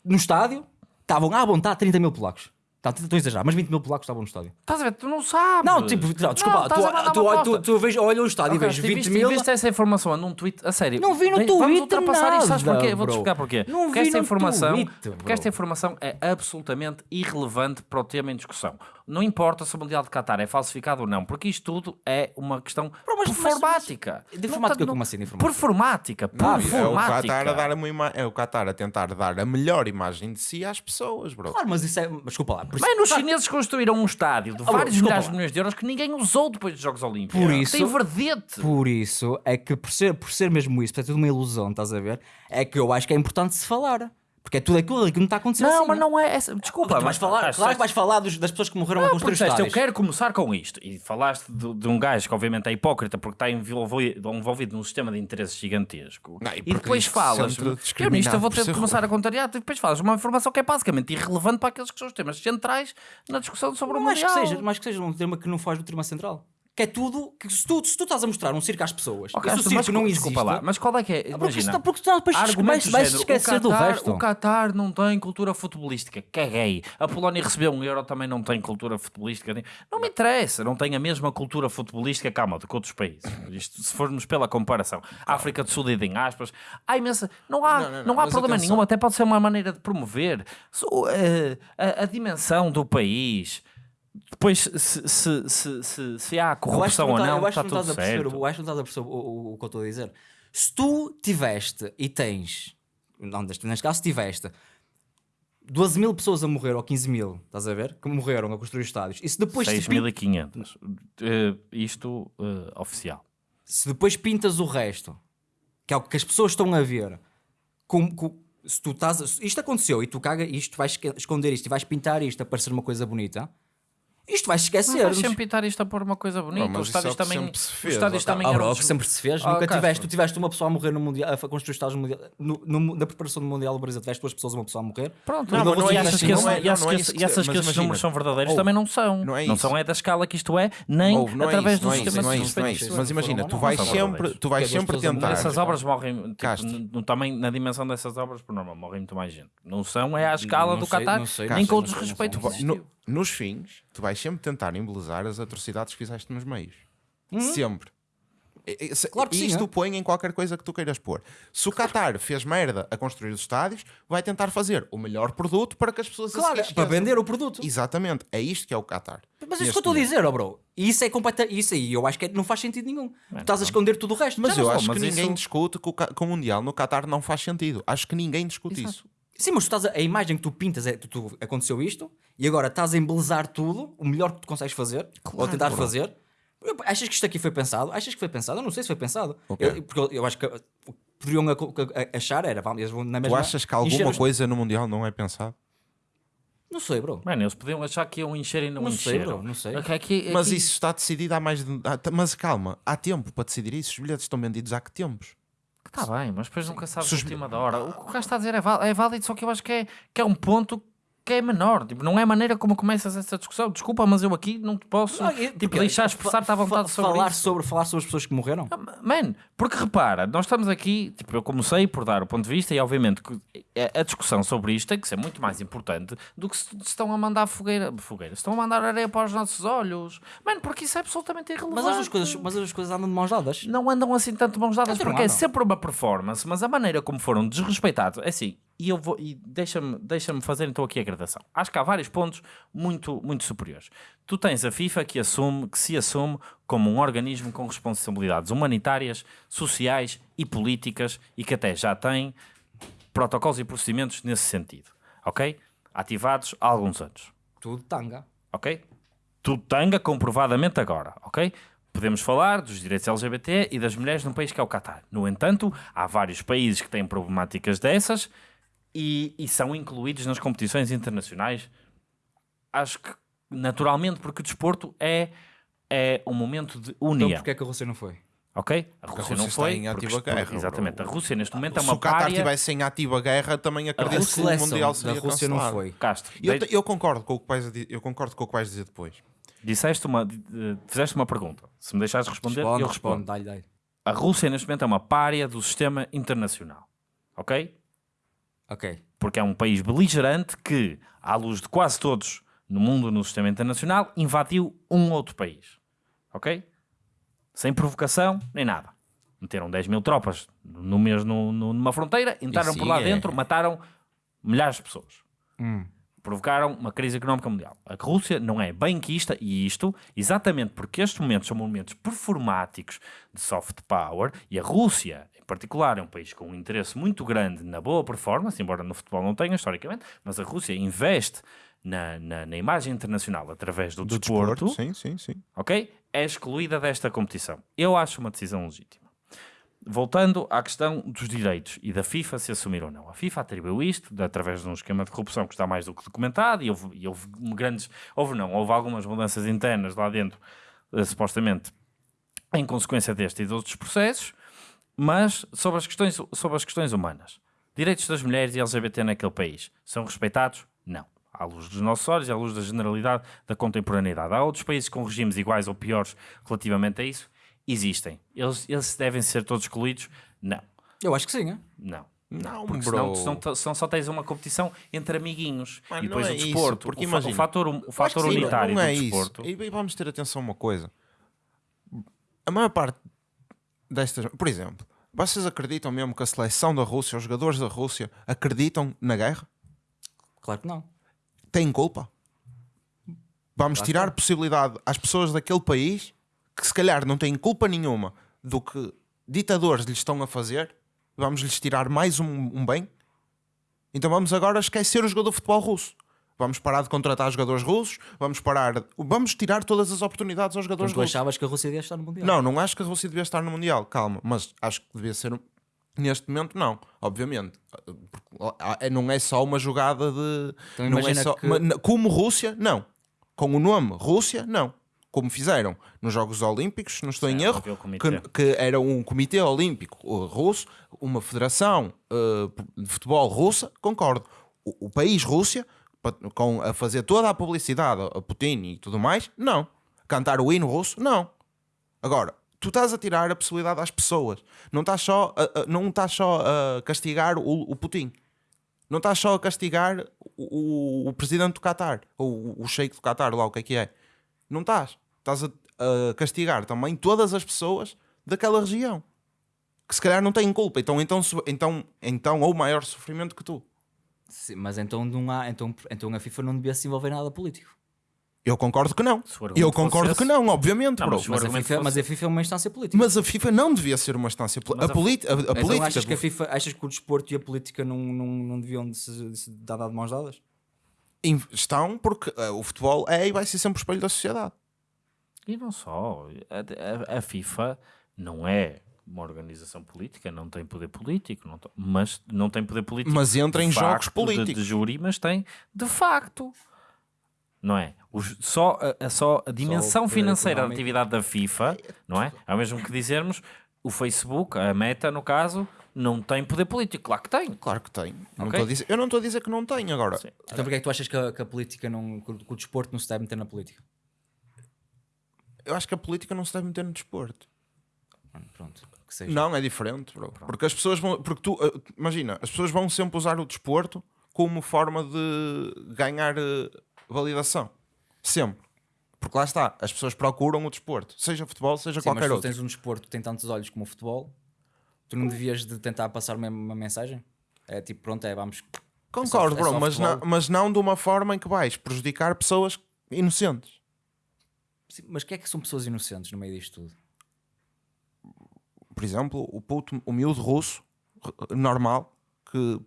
No estádio, estavam à vontade 30 mil polacos. Tá, Estou a exagerar, mas 20 mil polacos estavam no estádio. Estás a ver? Tu não sabes. Não, tipo, não, desculpa, tu, tu, tu, tu, vês- olha o estádio Ok, e vejo tu 20 viste, mil. viste essa informação num tweet? A sério. Não vi no Vem- Vamos Twitter ultrapassar isto, sabes nada, porquê? Vou-te explicar porquê. Não porque vi esta no informação, Twitter, porque esta informação é absolutamente irrelevante para o tema em discussão. Não importa se o Mundial de Qatar é falsificado ou não, porque isto tudo é uma questão Bro, mas- mas- performática. mas- de Não informática tá- como assim, de informática? Performática. Não, é o Performática. Qatar a dar uma ima- é o Qatar a tentar dar a melhor imagem de si às pessoas, bro. Claro, mas isso é. mas Desculpa lá. Por isso- Bem, os claro, chineses construíram um estádio de vários desculpa milhares de milhões de euros que ninguém usou depois dos Jogos Olímpicos. Por isso- Tem verdete. Por isso é que, por ser, por ser mesmo isso, ser tudo uma ilusão, estás a ver? É que eu acho que é importante se falar. Porque é tudo aquilo que não está acontecendo. Não, assim, mas não é essa. Desculpa, Tu vais falar, mas- claro que vais falar dos- das pessoas que morreram a Não, construir porque disseste, eu quero começar com isto. E falaste de, de um gajo que obviamente é hipócrita porque está envolvido, envolvido num sistema de interesses gigantesco. Não, e e depois isto falas, eu nisto eu vou ter de começar a contrariar, e depois falas uma informação que é basicamente irrelevante para aqueles que são os temas centrais na discussão sobre o acho que seja, mas que seja um tema que não foge do tema central. Que é tudo. Que se, tu, se tu estás a mostrar um circo às pessoas, Ok, e se o mas circo não existe. desculpa lá, mas qual é que é? porque Imagina, senão- porque senão depois argumento vais- esquecer do resto. O Qatar não tem cultura futebolística, caguei. A Polónia recebeu um euro, também não tem cultura futebolística. Não me interessa, não tem a mesma cultura futebolística, calma, do que outros países. Isto, se formos pela comparação. A África do Sul, em aspas, há imensa. Não há, Não, não, não, não, há problema atenção. nenhum, até pode ser uma maneira de promover So, eh, a, a dimensão do país. Depois, se, se, se, se, se há corrupção ou tá- não, está tudo certo. eu acho que não estás a perceber o, o- que eu estou a dizer. Se tu tiveste e tens, não, neste, caso, se tiveste 12 mil pessoas a morrer ou 15 mil, estás a ver? Que morreram a construir estádios. E se depois, te pin- 6.500. Eh, isto eh, oficial. se depois pintas o resto, que é o que as pessoas estão a ver, com, com- se tu estás. Isto aconteceu e tu caga isto, vais esconder isto e vais pintar isto a parecer uma coisa bonita. Isto vais esquecer. Mas vais sempre pintar isto a pôr uma coisa bonita. mas os é o estádios que também. sempre se os fez, estádios tá. também Ah, bro, que sempre se fez. Oh, Nunca tiveste, tu tiveste uma pessoa a morrer no mundial, a construir estádios no mundial. No, no- na preparação do Mundial do Brasil, tiveste duas pessoas, uma pessoa a morrer. Pronto, Não, não, mas não é e achas que é- e é que e esses números são verdadeiros Ouve, também não são. não é são é da escala que isto é, nem é através do é sistema é de é. Mas imagina, tu vais sempre, tu vais sempre tentar. Essas obras morrem, tipo, tamanho, na dimensão dessas obras, por norma, morrem muito mais gente. Não são, é à escala do Qatar, nem com o desrespeito não nos fins, tu vais sempre tentar embelezar as atrocidades que fizeste nos meios. Sempre. Se- Uhum. Claro que e sim, isto é. põe em qualquer coisa que tu queiras pôr. Se o Qatar fez merda a construir os estádios, vai tentar fazer o melhor produto para que as pessoas Claro, para esqueçam. vender o produto. Exatamente, é isto que é o Qatar. Mas isso que eu estou a dizer, ó bro. E Isso é completa, isso aí eu acho que é- não faz sentido nenhum. Tu estás a esconder tudo o resto. Mas Já eu não acho sou, que mas ninguém isso- discute que o, ca- que o Mundial no Qatar não faz sentido. Acho que ninguém discute isso. Sim, mas tu estás a, a imagem que tu pintas é tu, tu- aconteceu isto e agora estás a embelezar tudo, o melhor que tu consegues fazer, ou tentar fazer. Eu- Achas que isto aqui foi pensado? Achas que foi pensado? Eu não sei se foi pensado. Ok. Eu- porque eu, eu acho que uh, o que poderiam a- achar era, vamos, eles vão na Tu mesma. achas que encher alguma os- coisa no Mundial não é pensado? Não sei, bro. Mano, eles podiam achar que iam encher e não, Não sei, encheram. bro, não sei. Aqui- aqui- Mas isso está decidido há mais de. há- Mas calma, há tempo para decidir isso. Os bilhetes estão vendidos há que tempos? Está bem, mas depois nunca sabes Se a os- última da hora. O que o gajo está a dizer é válido, é válido, só que eu acho que é, que é um ponto que é menor. Tipo, não é a maneira como começas essa discussão. Desculpa, mas eu aqui não te posso Não, tipo, deixar expressar-te à vontade sobre falar isso. sobre Falar sobre as pessoas que morreram? Man, porque repara, nós estamos aqui, tipo, eu comecei por dar o ponto de vista e obviamente que a discussão sobre isto tem que ser muito mais importante do que se estão a mandar fogueira, fogueira, se estão a mandar areia para os nossos olhos. Mano, porque isso é absolutamente irrelevante. Mas as, coisas, mas as coisas andam de mãos dadas. não andam assim tanto de mãos dadas porque é sempre uma performance, mas a maneira como foram desrespeitados, é assim, e eu vou e deixa-me deixa fazer então aqui a gradação. Acho que há vários pontos muito muito superiores. Tu tens a FIFA que assume que se assume como um organismo com responsabilidades humanitárias, sociais e políticas e que até já tem protocolos e procedimentos nesse sentido, OK? Ativados há alguns anos Tudo tanga. ok? Tudo tanga comprovadamente agora, ok? Podemos falar dos direitos LGBT e das mulheres num país que é o Qatar. No entanto, há vários países que têm problemáticas dessas e, e são incluídos nas competições internacionais. Acho que naturalmente, porque o desporto é, é um momento de Então união, porquê é que a Rússia não foi? ok? A Rússia, Rússia não está foi. em porque- ativa porque- guerra, Exatamente. bro. A Rússia neste momento é Se uma o Qatar estivesse em ativa guerra, também A acredito que o Mundial seria Rússia não cancelado. foi. Castro, Eu, de- eu concordo com o que vais, eu concordo com o que vais dizer depois. disseste uma, eh, fizeste uma pergunta. Se me deixares responder, Responde, eu responde, respondo. dá-lhe, dá-lhe. A Rússia neste momento é uma párea do sistema internacional. Ok? Ok. Porque é um país beligerante que, à luz de quase todos no mundo, no sistema internacional, invadiu um outro país. Ok? Sem provocação, nem nada. Meteram 10 mil tropas no mesmo, no- numa fronteira, entraram Isso por lá é- dentro, mataram milhares de pessoas. Hum. Provocaram uma crise económica mundial. A Rússia não é benquista e isto, exatamente porque estes momentos são momentos performáticos de soft power e a Rússia, particular, é um país com um interesse muito grande na boa performance, embora no futebol não tenha, historicamente, mas a Rússia investe na, na, na imagem internacional através do, Do desporto, desporto, sim, sim, sim. ok? É excluída desta competição. Eu acho uma decisão legítima. Voltando à questão dos direitos e da FIFA se assumir ou não. A FIFA atribuiu isto através de um esquema de corrupção que está mais do que documentado e houve, e houve grandes. Houve não, houve algumas mudanças internas lá dentro, eh, supostamente, em consequência deste e de outros processos, mas sobre as questões, sobre as questões humanas. Direitos das mulheres e LGBT naquele país são respeitados? Não. À luz dos nossos olhos e à luz da generalidade da contemporaneidade. Há outros países com regimes iguais ou piores relativamente a isso? Existem. Eles, eles devem ser todos excluídos? Não. Eu acho que sim, é? Não. Não, porque senão, senão, senão só tens uma competição entre amiguinhos. Mano, e depois não o é isso, desporto. porque o, fa- imagina, o fator, o fator que sim, unitário não do é desporto. Isso. E vamos ter atenção a uma coisa. A maior parte destas. Por exemplo, vocês acreditam mesmo que a seleção da Rússia, os jogadores da Rússia, acreditam na guerra? Claro que não. Têm culpa? Vamos Lá tirar possibilidade às pessoas daquele país que se calhar não têm culpa nenhuma do que ditadores lhes estão a fazer. Vamos lhes tirar mais um, um bem. Então vamos agora esquecer o jogador de futebol russo. Vamos parar de contratar jogadores russos. Vamos parar. Vamos tirar todas as oportunidades aos jogadores Então tu russos. achavas que a Rússia devia estar no Mundial? Não, não acho que a Rússia devia estar no Mundial, calma, mas acho que devia ser. Neste momento, não, obviamente. Porque é- Não é só uma jogada de. Então não é só, que- Como Rússia, não. Com o nome Rússia, não. Como fizeram nos Jogos Olímpicos, se não estou em Sim, erro, que, que era um comitê olímpico uh, russo, uma federação uh, de futebol russa, concordo. O, o país Rússia, com, a fazer toda a publicidade a Putin e tudo mais, não. Cantar o hino russo, não. Agora, tu estás a tirar a possibilidade às pessoas. Não estás só a, a- não estás só a castigar o, o Putin. Não estás só a castigar o, o- o presidente do Qatar, ou o, sheik do Qatar, lá o que é que é. Não estás. Estás a, a castigar também todas as pessoas daquela região. Que se calhar não têm culpa. Então, então, então, então ou maior sofrimento que tu. Sim, mas então, não há, então, então a FIFA não devia se envolver em nada político. Eu concordo que não. Eu concordo que não, obviamente, Não, bro. mas Mas a, FIFA, fosse- mas a FIFA é uma instância política. Mas a FIFA não devia ser uma instância política. A, politi- a, a então política. achas que a FIFA, achas que o desporto e a política não, não, não deviam de se, de se dar de mãos dadas? in- estão porque eh, o futebol é e vai ser sempre o espelho da sociedade. E não só. A, a- a FIFA não é uma organização política, não tem poder político, não mas não tem poder político. Mas entra de em jogos facto, de- políticos. De, júri, mas tem de facto. Não é? Os- só, a, a- só a dimensão poder financeira da atividade da FIFA, não é? É o mesmo que dizermos o Facebook, a Meta, no caso, não tem poder político. Claro que tem. Claro que tem. Não Ok. estou a dizer- eu não estou a dizer que não tem agora. Sim. Então porquê é que tu achas que a, que a política não, que o, que o desporto não se deve meter na política? Eu acho que a política não se deve meter no desporto. Pronto, que seja. Não, é diferente, bro. Porque as pessoas vão. Porque tu, eh, imagina, as pessoas vão sempre usar o desporto como forma de ganhar eh, validação. Sempre. Porque lá está, as pessoas procuram o desporto, seja futebol, seja Sim, mas qualquer tu outro. tens um desporto que tem tantos olhos como o futebol, tu não devias de tentar passar uma, uma mensagem? É tipo, pronto, é vamos. Concordo, é só bro, mas, futebol. não, mas não de uma forma em que vais prejudicar pessoas inocentes. Sim, Mas o que é que são pessoas inocentes no meio disto tudo? Por exemplo, o puto, o miúdo russo, normal, que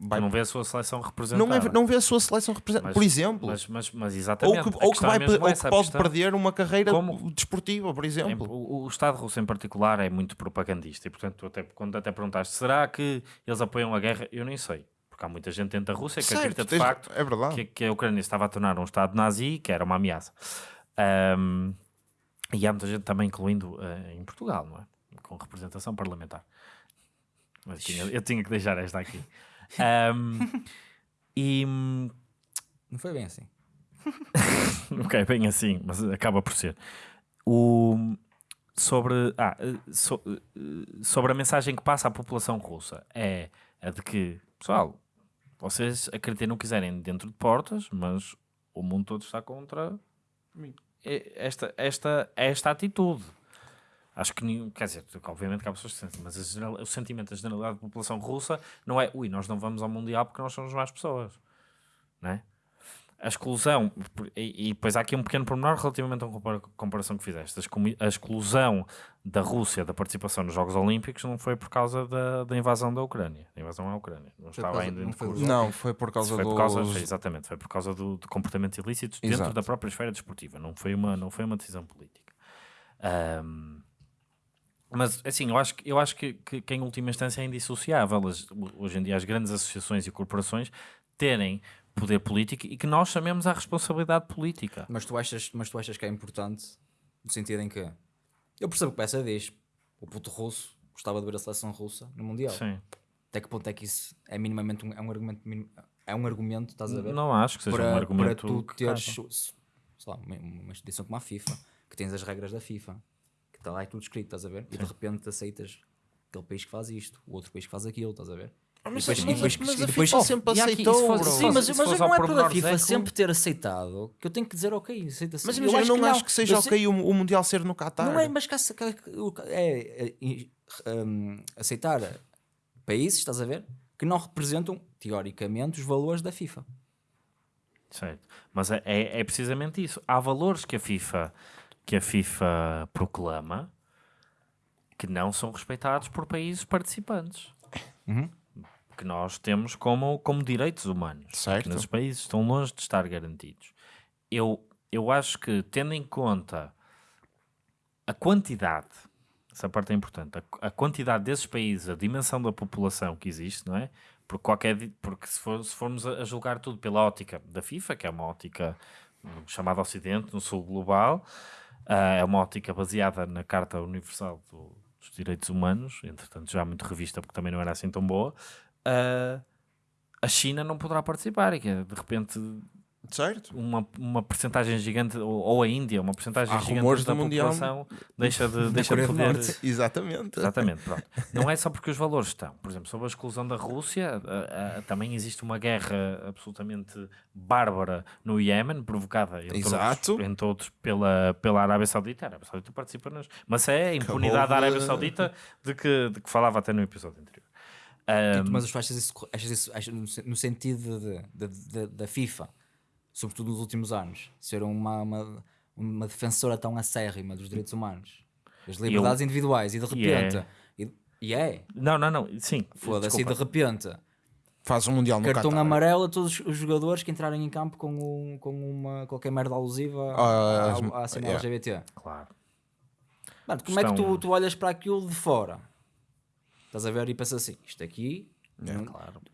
vai Não vê a sua seleção representada. não, é, não vê a sua seleção representada, por exemplo. Mas, mas, mas ou exatamente. que, a ou que, é vai, ou que essa, pode questão- perder uma carreira Como- desportiva, por Em- exemplo. O, o Estado russo em particular é muito propagandista e, portanto, até, quando até perguntaste será que eles apoiam a guerra, eu nem sei. Porque há muita gente dentro da Rússia que acredita de tens- facto é verdade. que, que a Ucrânia estava a tornar um Estado nazi, que era uma ameaça. Ahm, e há muita gente também, incluindo eh, em Portugal, não é? Com representação parlamentar. Mas eu tinha, eu tinha que deixar esta aqui. *laughs* Ahm, e Não foi bem assim. *laughs* É bem assim, mas acaba por ser. O, sobre, ah, so- sobre a mensagem que passa à população russa é a de que, pessoal, vocês acreditem no que quiserem dentro de portas, mas o mundo todo está contra e- esta, esta, esta atitude. Acho que nenhum, quer dizer, obviamente que há pessoas que sentem, mas a o sentimento da generalidade da população russa não é ui, nós não vamos ao Mundial porque nós somos mais pessoas, não é? A exclusão, e, e depois há aqui um pequeno pormenor relativamente a uma compara- comparação que fizeste. A exclu- A exclusão da Rússia da participação nos Jogos Olímpicos não foi por causa da, da invasão da Ucrânia. Da invasão à Ucrânia. Não Foi estava ainda em não foi Não, foi por causa Foi dos... por causa, foi, exatamente, foi por causa do, do comportamento ilícito dentro Exato. da própria esfera desportiva, não foi uma, não foi uma decisão política. Ahm, mas assim, eu acho, que- eu acho que, que, que em última instância é indissociável as- hoje em dia as grandes associações e corporações terem poder político e que nós chamemos à responsabilidade política. Mas tu, achas, mas tu achas que é importante no sentido em que eu percebo que essa diz o puto russo gostava de ver a seleção russa no Mundial. Sim. Até que ponto é que isso é minimamente um, é um argumento é um argumento, estás a ver? Não acho que seja para, um para argumento tu que teres sei lá, uma, instituição como a FIFA, que tens as regras da FIFA, que está lá e tudo escrito, estás a ver? E de repente aceitas aquele país que faz isto, o outro país que faz aquilo, estás a ver? Mas, depois- mas- depois- mas a depois- FIFA Oh, sempre aqui, aceitou, fosse- Sim, mas, mas não é pela FIFA Zé, sempre ter aceitado que eu tenho que dizer ok, aceita Mas imagina, eu não acho que seja eu sei- ok o, o Mundial ser no Qatar. Não é, mas que, que- que- é, é, é, hum, aceitar países, estás a ver, que não representam, teoricamente, os valores da FIFA. Certo. Mas é, é, é precisamente isso. Há valores que a FIFA que a FIFA proclama que não são respeitados por países participantes. Que nós temos como, como direitos humanos. Certo. Que nesses países estão longe de estar garantidos. Eu, eu acho que, tendo em conta a quantidade, essa parte é importante, a, a quantidade desses países, a dimensão da população que existe, não é? Porque, qualquer, porque se, for- se formos a, julgar tudo pela ótica da FIFA, que é uma ótica hum, chamada Ocidente, no Sul Global, ah, é uma ótica baseada na Carta Universal do- dos Direitos Humanos, entretanto já muito revista porque também não era assim tão boa, ah, a China não poderá participar e que é, de repente Certo. uma, uma percentagem gigante, ou, ou a Índia, uma percentagem Há gigante da Mundial população deixa de, *laughs* deixa de poder... Exatamente. Exatamente, *laughs* pronto. Não é só porque os valores estão. Por exemplo, sobre a exclusão da Rússia, ah, ah, também existe uma guerra absolutamente bárbara no Iémen, provocada, entre Exato. outros, entre outros pela, pela Arábia Saudita. A Arábia Saudita participa nas... Mas é a impunidade da de- Arábia Saudita de que, de que falava até no episódio anterior. Ah, Tipo, mas tu achas isso, achas isso achas no, sen- no sentido de, de- de- da FIFA, sobretudo nos últimos anos, ser uma, uma, uma defensora tão acérrima dos direitos humanos, das liberdades individuais, e de é. repente. E, e é, não, não, não. Sim. foda-se, e de repente, Faz um Mundial no cartão Qatar. amarelo a todos os jogadores que entrarem em campo com, um- com uma, qualquer merda alusiva Ah, à, as- à cena yeah. LGBT. Claro. Mano, como é que tu, Estão- tu olhas para aquilo de fora? Estás a ver e pensas assim, isto aqui não,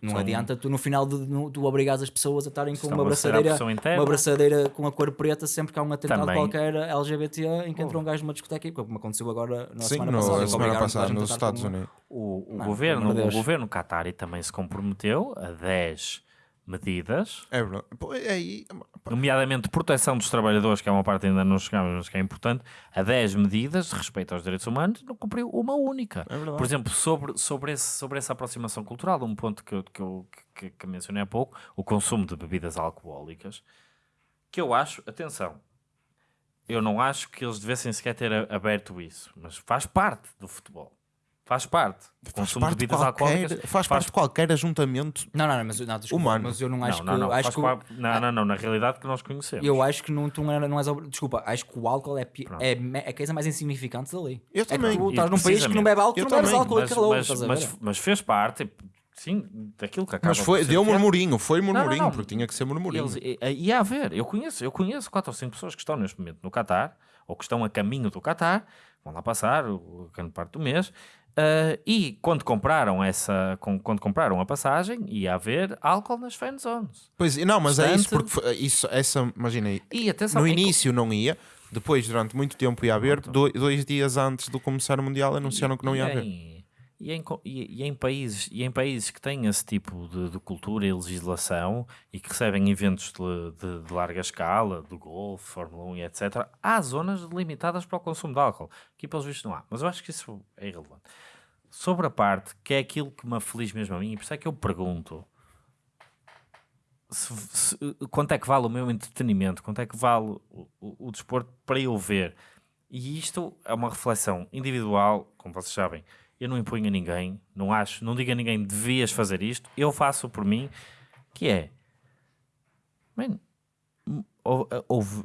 não São- adianta tu no final de no, tu obrigares as pessoas a estarem com uma abraçadeira, uma abraçadeira com a cor preta sempre que há um atentado Também. qualquer LGBT em que entra um gajo numa discoteca, como aconteceu agora na Sim, semana no, passada. semana passada nos Estados Unidos. O, o Mano, governo, o governo Qatari também se comprometeu a 10 medidas, É verdade. É aí. nomeadamente proteção dos trabalhadores, que é uma parte que ainda não chegamos, mas que é importante, a 10 medidas de respeito aos direitos humanos, não cumpriu uma única. É. Por exemplo, sobre, sobre, esse, sobre essa aproximação cultural, um ponto que eu, que, eu, que, que mencionei há pouco, o consumo de bebidas alcoólicas, que eu acho, atenção, eu não acho que eles devessem sequer ter aberto isso, mas faz parte do futebol. Faz parte. Faz consumo de parte, de bebidas qualquer, alcoólicas faz parte de qualquer ajuntamento. Não, não, não, mas, não, desculpa, Humano. mas eu não acho não, não, não, que acho faz que parte- não, não, não, na realidade que nós conhecemos. eu acho que não, tu não, não és desculpa, acho que o álcool é, é, é a coisa mais insignificante dali. Eu é também. tu estás num país que não bebe álcool, tu não bebes álcool mas, calor, mas, a mas, ver? mas fez parte, sim, daquilo que acaba Mas foi, deu fiel. murmurinho, foi murmurinho, não. porque tinha que ser murmurinho. Eles, e, e ia haver, eu conheço, eu conheço quatro ou cinco pessoas que estão neste momento no Qatar, ou que estão a caminho do Qatar, vão lá passar o- a grande parte do mês, ah, e quando compraram essa, com- quando compraram a passagem, ia haver álcool nas fan zones. Pois, não, mas é isso, porque foi- isso, essa, E atenção, no início não ia, depois durante muito tempo ia haver, do- dois dias antes do começar o Mundial anunciaram que não ia e haver. E, em, e- e em países, e em países que têm esse tipo de, de cultura e legislação e que recebem eventos de, de- de larga escala, do Golfe, Fórmula 1 e etc., há zonas limitadas para o consumo de álcool. Aqui, pelos vistos, não há. Mas eu acho que isso é irrelevante. Sobre a parte que é aquilo que me aflige mesmo a mim, e por isso é que eu pergunto: se- se- quanto é que vale o meu entretenimento, quanto é que vale o, o- o desporto para eu ver. E isto é uma reflexão individual, como vocês sabem. Eu não imponho a ninguém, não acho, não digo a ninguém devias fazer isto, eu faço por mim, que é man, hou- houve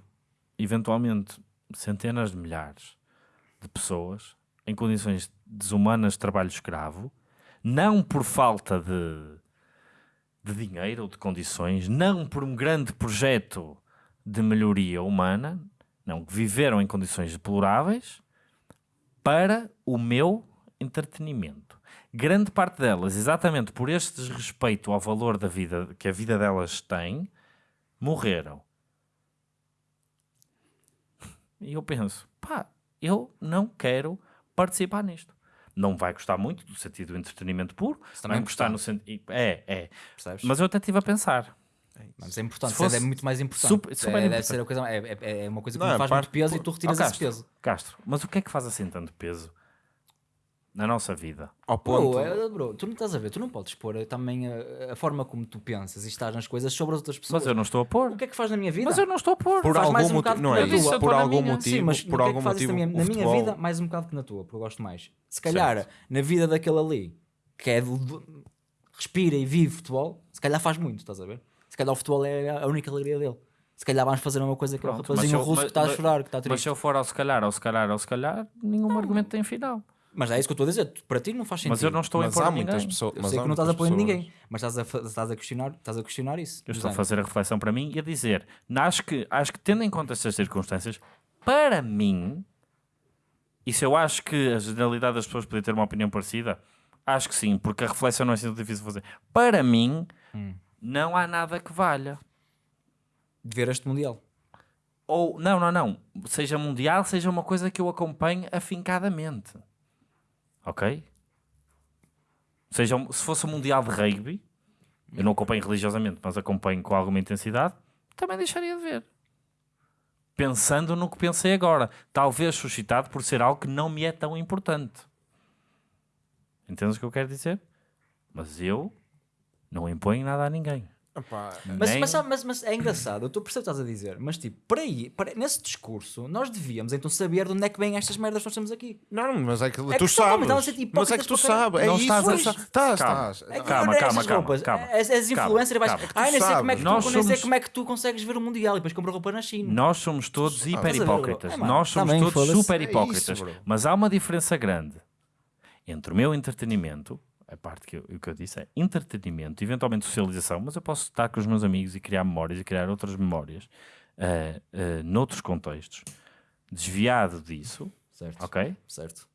eventualmente centenas de milhares de pessoas em condições desumanas de trabalho escravo, não por falta de, de dinheiro ou de condições, não por um grande projeto de melhoria humana, não, que viveram em condições deploráveis para o meu entretenimento. Grande parte delas, exatamente por este desrespeito ao valor da vida que a vida delas tem, morreram. E eu penso, pá, eu não quero participar nisto. Não vai gostar muito do sentido do entretenimento puro, também vai gostar gostar. no sentido. É, é. Percebes? Mas eu até estive a pensar. Mas é importante, Se fosse é muito mais importante. super- super é, deve importante. ser a coisa, é, é- é uma coisa que Não, é faz parte- muito peso e tu retiras esse Castro, peso. Castro, mas o que é que faz assim tanto peso na nossa vida? Ao ponto. Bro, é- bro, tu não estás a ver, tu não podes pôr também a, a forma como tu pensas e estás nas coisas sobre as outras pessoas. Mas eu não estou a pôr. O que é que faz na minha vida? Mas eu não estou a pôr. Por faz mais algum um motivo, não que é isso, por algum minha. motivo, Sim, mas por que é algum que faz isso motivo, na minha, na minha vida, mais um bocado que na tua, porque eu gosto mais. Se calhar, na vida daquele ali, que é do, do- respira e vive futebol, se calhar faz muito, estás a ver? Se calhar o futebol é a única alegria dele. Se calhar vamos fazer a mesma coisa que Pronto, o mas rapazinho eu- russo mas- que está a mas- chorar, que está Mas triste. se eu for ao se calhar, ao se calhar, ao se calhar, nenhum argumento tem final. Mas é isso que eu estou a dizer, para ti não faz sentido. Mas eu não estou a impor há a muitas ninguém. pessoas. Eu mas sei que não estás a pessoas- ninguém, mas estás a, estás a questionar, estás a questionar isso. Eu estou a fazer a reflexão para mim e a dizer, acho que, acho que tendo em conta estas circunstâncias, para mim, e se eu acho que a generalidade das pessoas podia ter uma opinião parecida, acho que sim, porque a reflexão não é assim tão difícil de fazer. Para mim, não há nada que valha. De ver este Mundial. Ou, não, não, não. Seja mundial, seja uma coisa que eu acompanhe afincadamente. Ok? Seja, se fosse um mundial de rugby, eu não acompanho religiosamente, mas acompanho com alguma intensidade, também deixaria de ver. Pensando no que pensei agora. Talvez suscitado por ser algo que não me é tão importante. Entendes o que eu quero dizer? Mas eu não imponho nada a ninguém. Mas, Nem- mas, mas, mas é engraçado, eu estou a perceber o que estás a dizer, mas tipo, para aí, para, nesse discurso, nós devíamos então saber de onde é que vêm estas merdas que nós temos aqui. Não, mas é que É tu que sabes. Mas é que tu sabes. É Não isso. estás a- pois. Estás, Calma. estás. É que Calma, calma, calma, roupas, calma. As influencers, vais, calma. É que tu ai, nem sei, como é que tu, sabes. nem sei somos- como é que tu consegues ver o Mundial e depois compra roupa na China. Nós somos todos Estás hiper hipócritas. é, Nós somos também, todos super É isso, hipócritas. Mas há uma diferença grande entre o meu entretenimento, a parte que eu, que eu disse é entretenimento, eventualmente socialização, mas eu posso estar com os meus amigos e criar memórias e criar outras memórias eh, eh, noutros contextos. Desviado disso, Certo, ok? certo.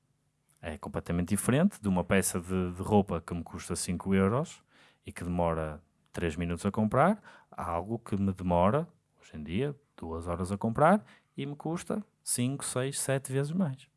É completamente diferente de uma peça de, de roupa que me custa 5 euros e que demora 3 minutos a comprar, a algo que me demora, hoje em dia, 2 horas a comprar e me custa 5, 6, 7 vezes mais.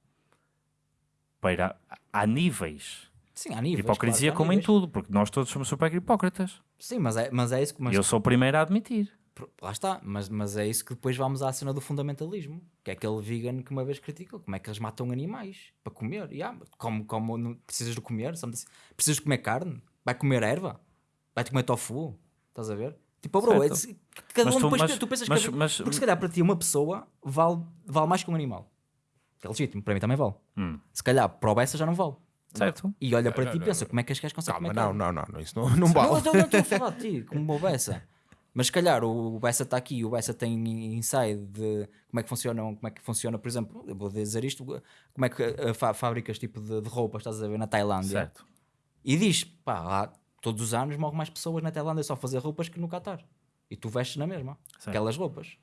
Para, há níveis Sim, há níveis. hipocrisia claro há como em níveis. tudo, porque nós todos somos super hipócritas. Sim, mas é, mas é isso que... Mas, eu sou o primeiro a admitir. Lá está, mas, mas é isso que depois vamos à cena do fundamentalismo, que é aquele vegan que uma vez criticou, como é que eles matam animais para comer, e, ah, como, como não precisas de comer, sabe? precisas de comer carne, vai comer erva, vai comer tofu, estás a ver? Tipo, bro, é, cada Mas um tu- depois, mas- tu pensas mas- que, mas- porque se calhar para ti uma pessoa vale, vale mais que um animal, que é legítimo, para mim também vale, Hum. se calhar para o Bessa já não vale, Certo? e olha para ti e pensa, como é que as gajos conseguem Calma, não, não, não, não, isso não, não Não, vale. eu não estou a falar de ti, *laughs* como o Bessa. Mas se calhar o Bessa está aqui, o Bessa tem inside de como é que funcionam, como é que funciona, por exemplo, eu vou dizer isto, como é que fá- fábricas tipo de, de roupas estás a ver na Tailândia Certo. e diz, pá, lá, todos os anos morrem mais pessoas na Tailândia só a fazer roupas que no Qatar. E tu vestes na mesma, Certo. aquelas roupas.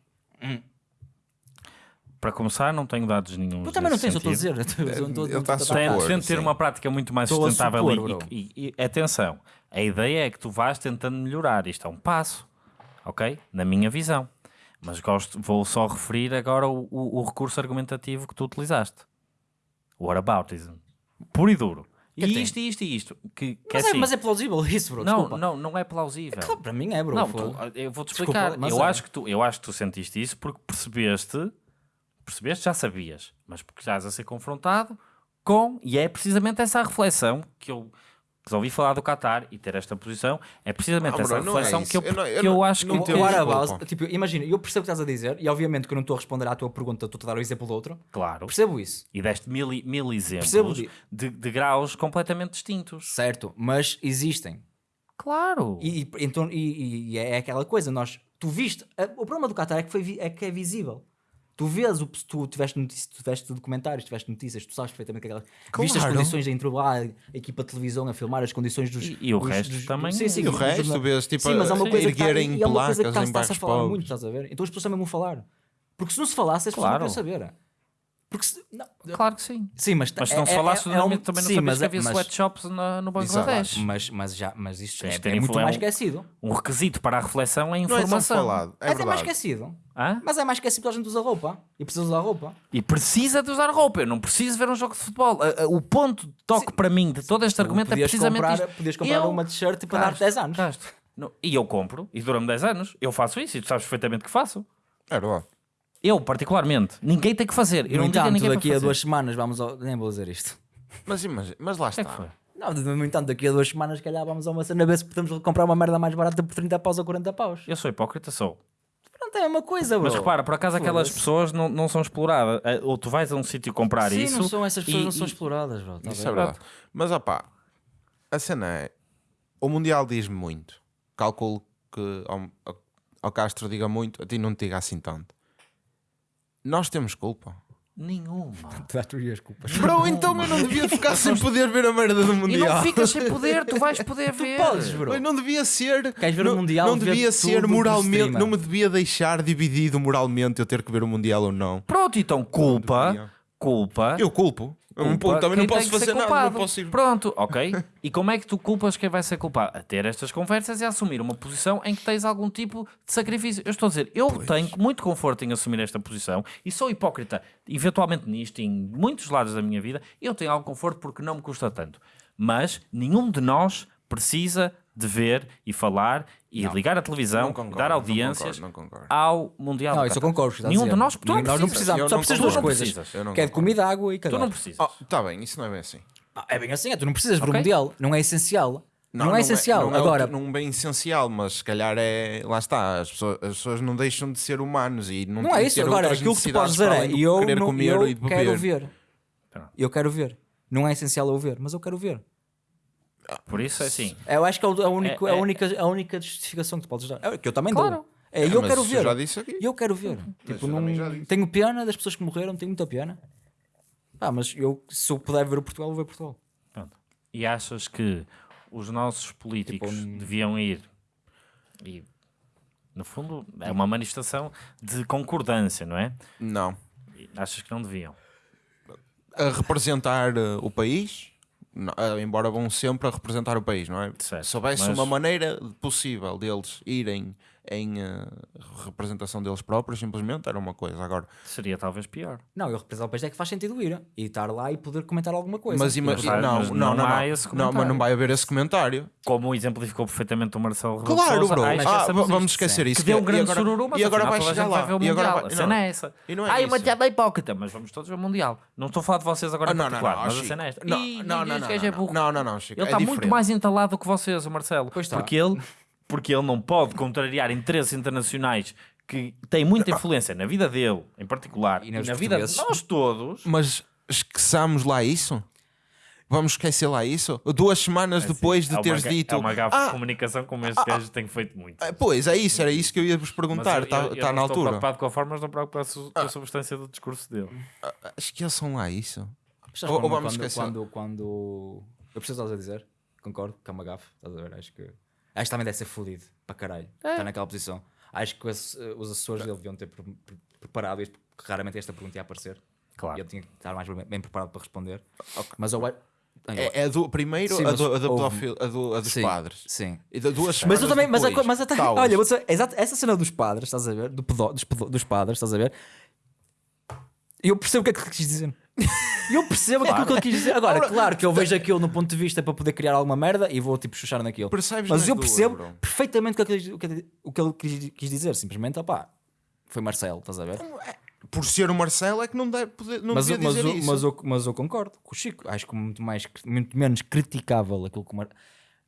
Para começar, não tenho dados nenhum. Tu também não tens, eu estou a dizer. está a. Tento, ter uma prática muito mais Estou sustentável supor, e- e, e- atenção, a ideia é que tu vais tentando melhorar, isto é um passo, ok? Na minha visão. Mas gosto, vou só referir agora o, o- o recurso argumentativo que tu utilizaste. O whataboutism. Puro e duro. E Que tem? isto, e isto, e isto. Que, que Mas, é é, assim, mas é plausível isso, bro. não, desculpa. não, não é plausível. Claro, para mim é, bro. Não, tu- eu vou-te Desculpa, explicar. mas eu, é. acho que tu, eu acho que tu sentiste isso porque percebeste, percebeste, já sabias, mas porque estás a ser confrontado com, e é precisamente essa a reflexão que eu resolvi falar do Qatar e ter esta posição, é precisamente Ah, essa bro, não é reflexão isso. que eu, Eu não- eu que eu não- acho não que tenho O tens. desculpa. Arabaz, tipo, imagina, eu percebo o que estás a dizer e obviamente que eu não estou a responder à tua pergunta, estou a dar o exemplo do outro. Claro. Percebo isso, E deste mil, mil exemplos de- de, de graus completamente distintos. certo, mas existem. Claro. E, e- então, e, e é aquela coisa, nós, tu viste, a- o problema do Qatar é que, foi, é que é visível. Tu vês, o, tu tiveste, notícias, tu tiveste documentários, tiveste notícias, tu sabes perfeitamente que aquela, viste as Claro. condições em lá, a equipa de televisão a filmar as condições dos. E- e o dos- resto dos- também Sim, é. sim, E o resto, jornal- vês, tipo, sim, mas é uma a- coisa que está, erguerem e é uma coisa que placas está, em está-se a bairros falar pobres. muito, estás a ver? Então as pessoas também vão falar. Porque se não se falasse, as pessoas Claro. não queriam saber. Porque se, não, Claro que sim. sim, mas, Mas se é- não se é- falasse, é, é normalmente um- também não sim, sabias mas que é- havia mas- sweatshops na, no Bangladesh. Mas, mas já, mas isto Tens é, é muito é mais esquecido. Um requisito para a reflexão é a Não é informação. falado. É É, até mais verdade. esquecido. Hã? Mas é mais esquecido porque a gente usa roupa. E precisa usar roupa. E precisa de usar roupa. Eu não preciso ver um jogo de futebol. O ponto de toque para mim de todo este argumento é precisamente comprar, isto. Podias comprar Eu uma t-shirt para dar 10 anos. Não, E eu compro, e dura-me 10 anos. Eu faço isso e tu sabes perfeitamente que faço. É verdade. Eu, particularmente. Ninguém tem que fazer. Eu No não digo entanto, ninguém para daqui a fazer. duas semanas vamos ao... Nem vou dizer isto. Mas, imagina, mas lá é que está. foi? Não, no entanto, daqui a duas semanas, se calhar, vamos a uma cena ver se podemos comprar uma merda mais barata por 30 paus ou 40 paus. Eu sou hipócrita, sou. Pronto, é a mesma coisa, bro. Mas repara, por acaso aquelas pessoas não, não são exploradas. Eh, Ou tu vais a um sítio comprar Sim, isso. não são essas pessoas, e- não são e- exploradas, bro. Tá Isso bem? é verdade. Mas opá, a cena é. O Mundial diz-me muito. Calculo que ao- ao Castro diga muito, a ti não te diga assim tanto. Nós temos culpa. Nenhuma. *laughs* Tu dás tu e as culpas. Bro, então eu não devia ficar sem poder ver a merda do E Mundial. não ficas sem *laughs* poder, tu vais poder ver. podes, bro. Mas não devia ser. Queres ver não, o Mundial, Não vê devia ser por moralmente. streamer. Não me devia deixar dividido moralmente eu ter que ver o Mundial ou não. Pronto, então culpa, culpa. Eu culpo. Eu não- culpa também não posso fazer nada. Não posso ir. Pronto, ok. E como é que tu culpas quem vai ser culpado? A ter estas conversas e a assumir uma posição em que tens algum tipo de sacrifício. Eu estou a dizer, eu tenho muito conforto em assumir esta posição e sou hipócrita, eventualmente nisto, em muitos lados da minha vida, eu tenho algum conforto porque não me custa tanto. Mas nenhum de nós precisa de ver e falar e ligar a televisão, Não concordo, dar não audiências concordo, não concordo. ao Mundial. Não, do isso eu concordo. Nenhum de nós, tu não Nós não precisamos, Eu só não precisas de duas coisas. não Que é de comida, água e Tu cagar. não precisas. Oh, tá bem, isso não é bem assim. Ah, É bem assim, é, tu não precisas ver o Ok. Mundial. Não é essencial. Não, é essencial. não é Agora, outro- não bem essencial, mas se calhar é. Lá está, as pessoas, as pessoas não deixam de ser humanos e não, não têm é isso. ter Agora, aquilo que tu podes dizer é do eu, não, eu quero ver. Eu quero ver. Não é essencial eu ver, mas eu quero ver. Por isso é assim. Eu acho que é o- a, único, É- a, é- única, a única justificação que tu podes dar. É que eu também Claro. dou. É, eu quero ver. eu já disse aqui. E eu quero ver. Tipo, eu não, tenho pena das pessoas que morreram, tenho muita pena. Ah, mas eu, se eu puder ver o Portugal, vou ver Portugal. Pronto. E achas que os nossos políticos Tipo, um- deviam ir e no fundo é uma manifestação de concordância, não é? Não. E achas que não deviam? A representar eh, o país, embora vão sempre a representar o país, não é? Certo, Se houvesse mas- uma maneira possível deles irem em eh, representação deles próprios, simplesmente era uma coisa. Agora, Seria talvez pior. Não, eu representar o país é que faz sentido ir. E estar lá e poder comentar alguma coisa. mas, ima- não, mas não, não não, há não. Não, mas não vai haver esse comentário. Como exemplificou perfeitamente o Marcelo Rebelo Claro, Sousa, bro. Ah, vamos isto. esquecer isso. Que deu um e grande agora, sururu, mas e agora afinal vai chegar lá. vai E agora Mundial. vai- A cena não. é essa. E não é Ai, isso. uma piada hipócrita, mas vamos todos ver o Mundial. Não estou a falar de vocês agora Ah, em não, não, particular, não, mas a cena é esta. Não, não, não, não, é não, não, não, não, Chico, Ele é está muito mais entalado que vocês, o Marcelo. Pois está. Porque ele, porque ele não pode contrariar interesses internacionais que têm muita influência na vida dele, em particular, E e, na vida de nós todos. Mas esqueçamos lá isso? Vamos esquecer lá isso? Duas semanas depois de é teres dito. É uma gafa "Ah, de comunicação como este gajo tem feito muito. ah, Pois, é isso, era isso que eu ia vos perguntar. Está tá não na estou altura. preocupado com a forma, mas estou preocupado com a substância do discurso dele. Esqueçam lá isso. Ou- ou quando- vamos quando, esquecer. quando, quando. Eu preciso estás a dizer, concordo, que é uma gafe, estás a ver? Acho que. Acho que também deve ser fodido para caralho. Está naquela posição. Acho que os, os assessores dele deviam ter pre- pre- preparado isto, porque raramente esta pergunta ia aparecer. Claro. E ele tinha que estar mais bem, preparado para responder. Mas eu. É, é do, primeiro Sim, a, do, a, pedofil- a, do- a dos Sim, padres. Sim. E da duas Mas eu também, mas, a, mas até, taus. olha, vou dizer, exato, essa cena dos padres, estás a ver? Do pedó, dos, pedó- dos padres, estás a ver? Eu percebo o que é que quis dizer. Eu percebo aquilo que ele quis dizer. Agora, claro que eu vejo aquilo no ponto de vista para poder criar alguma merda e vou tipo chuchar naquilo. Percebes Mas nas eu duas, percebo bro. perfeitamente o que, ele, quis- o que ele- que quis, quis dizer. Simplesmente, opá, foi Marcelo, estás a ver? por ser o Marcelo é que não, deve poder, não mas, devia mas, dizer eu- isso. mas, eu, mas eu concordo com o Chico. Acho que muito, mais, muito menos criticável aquilo que o Mar...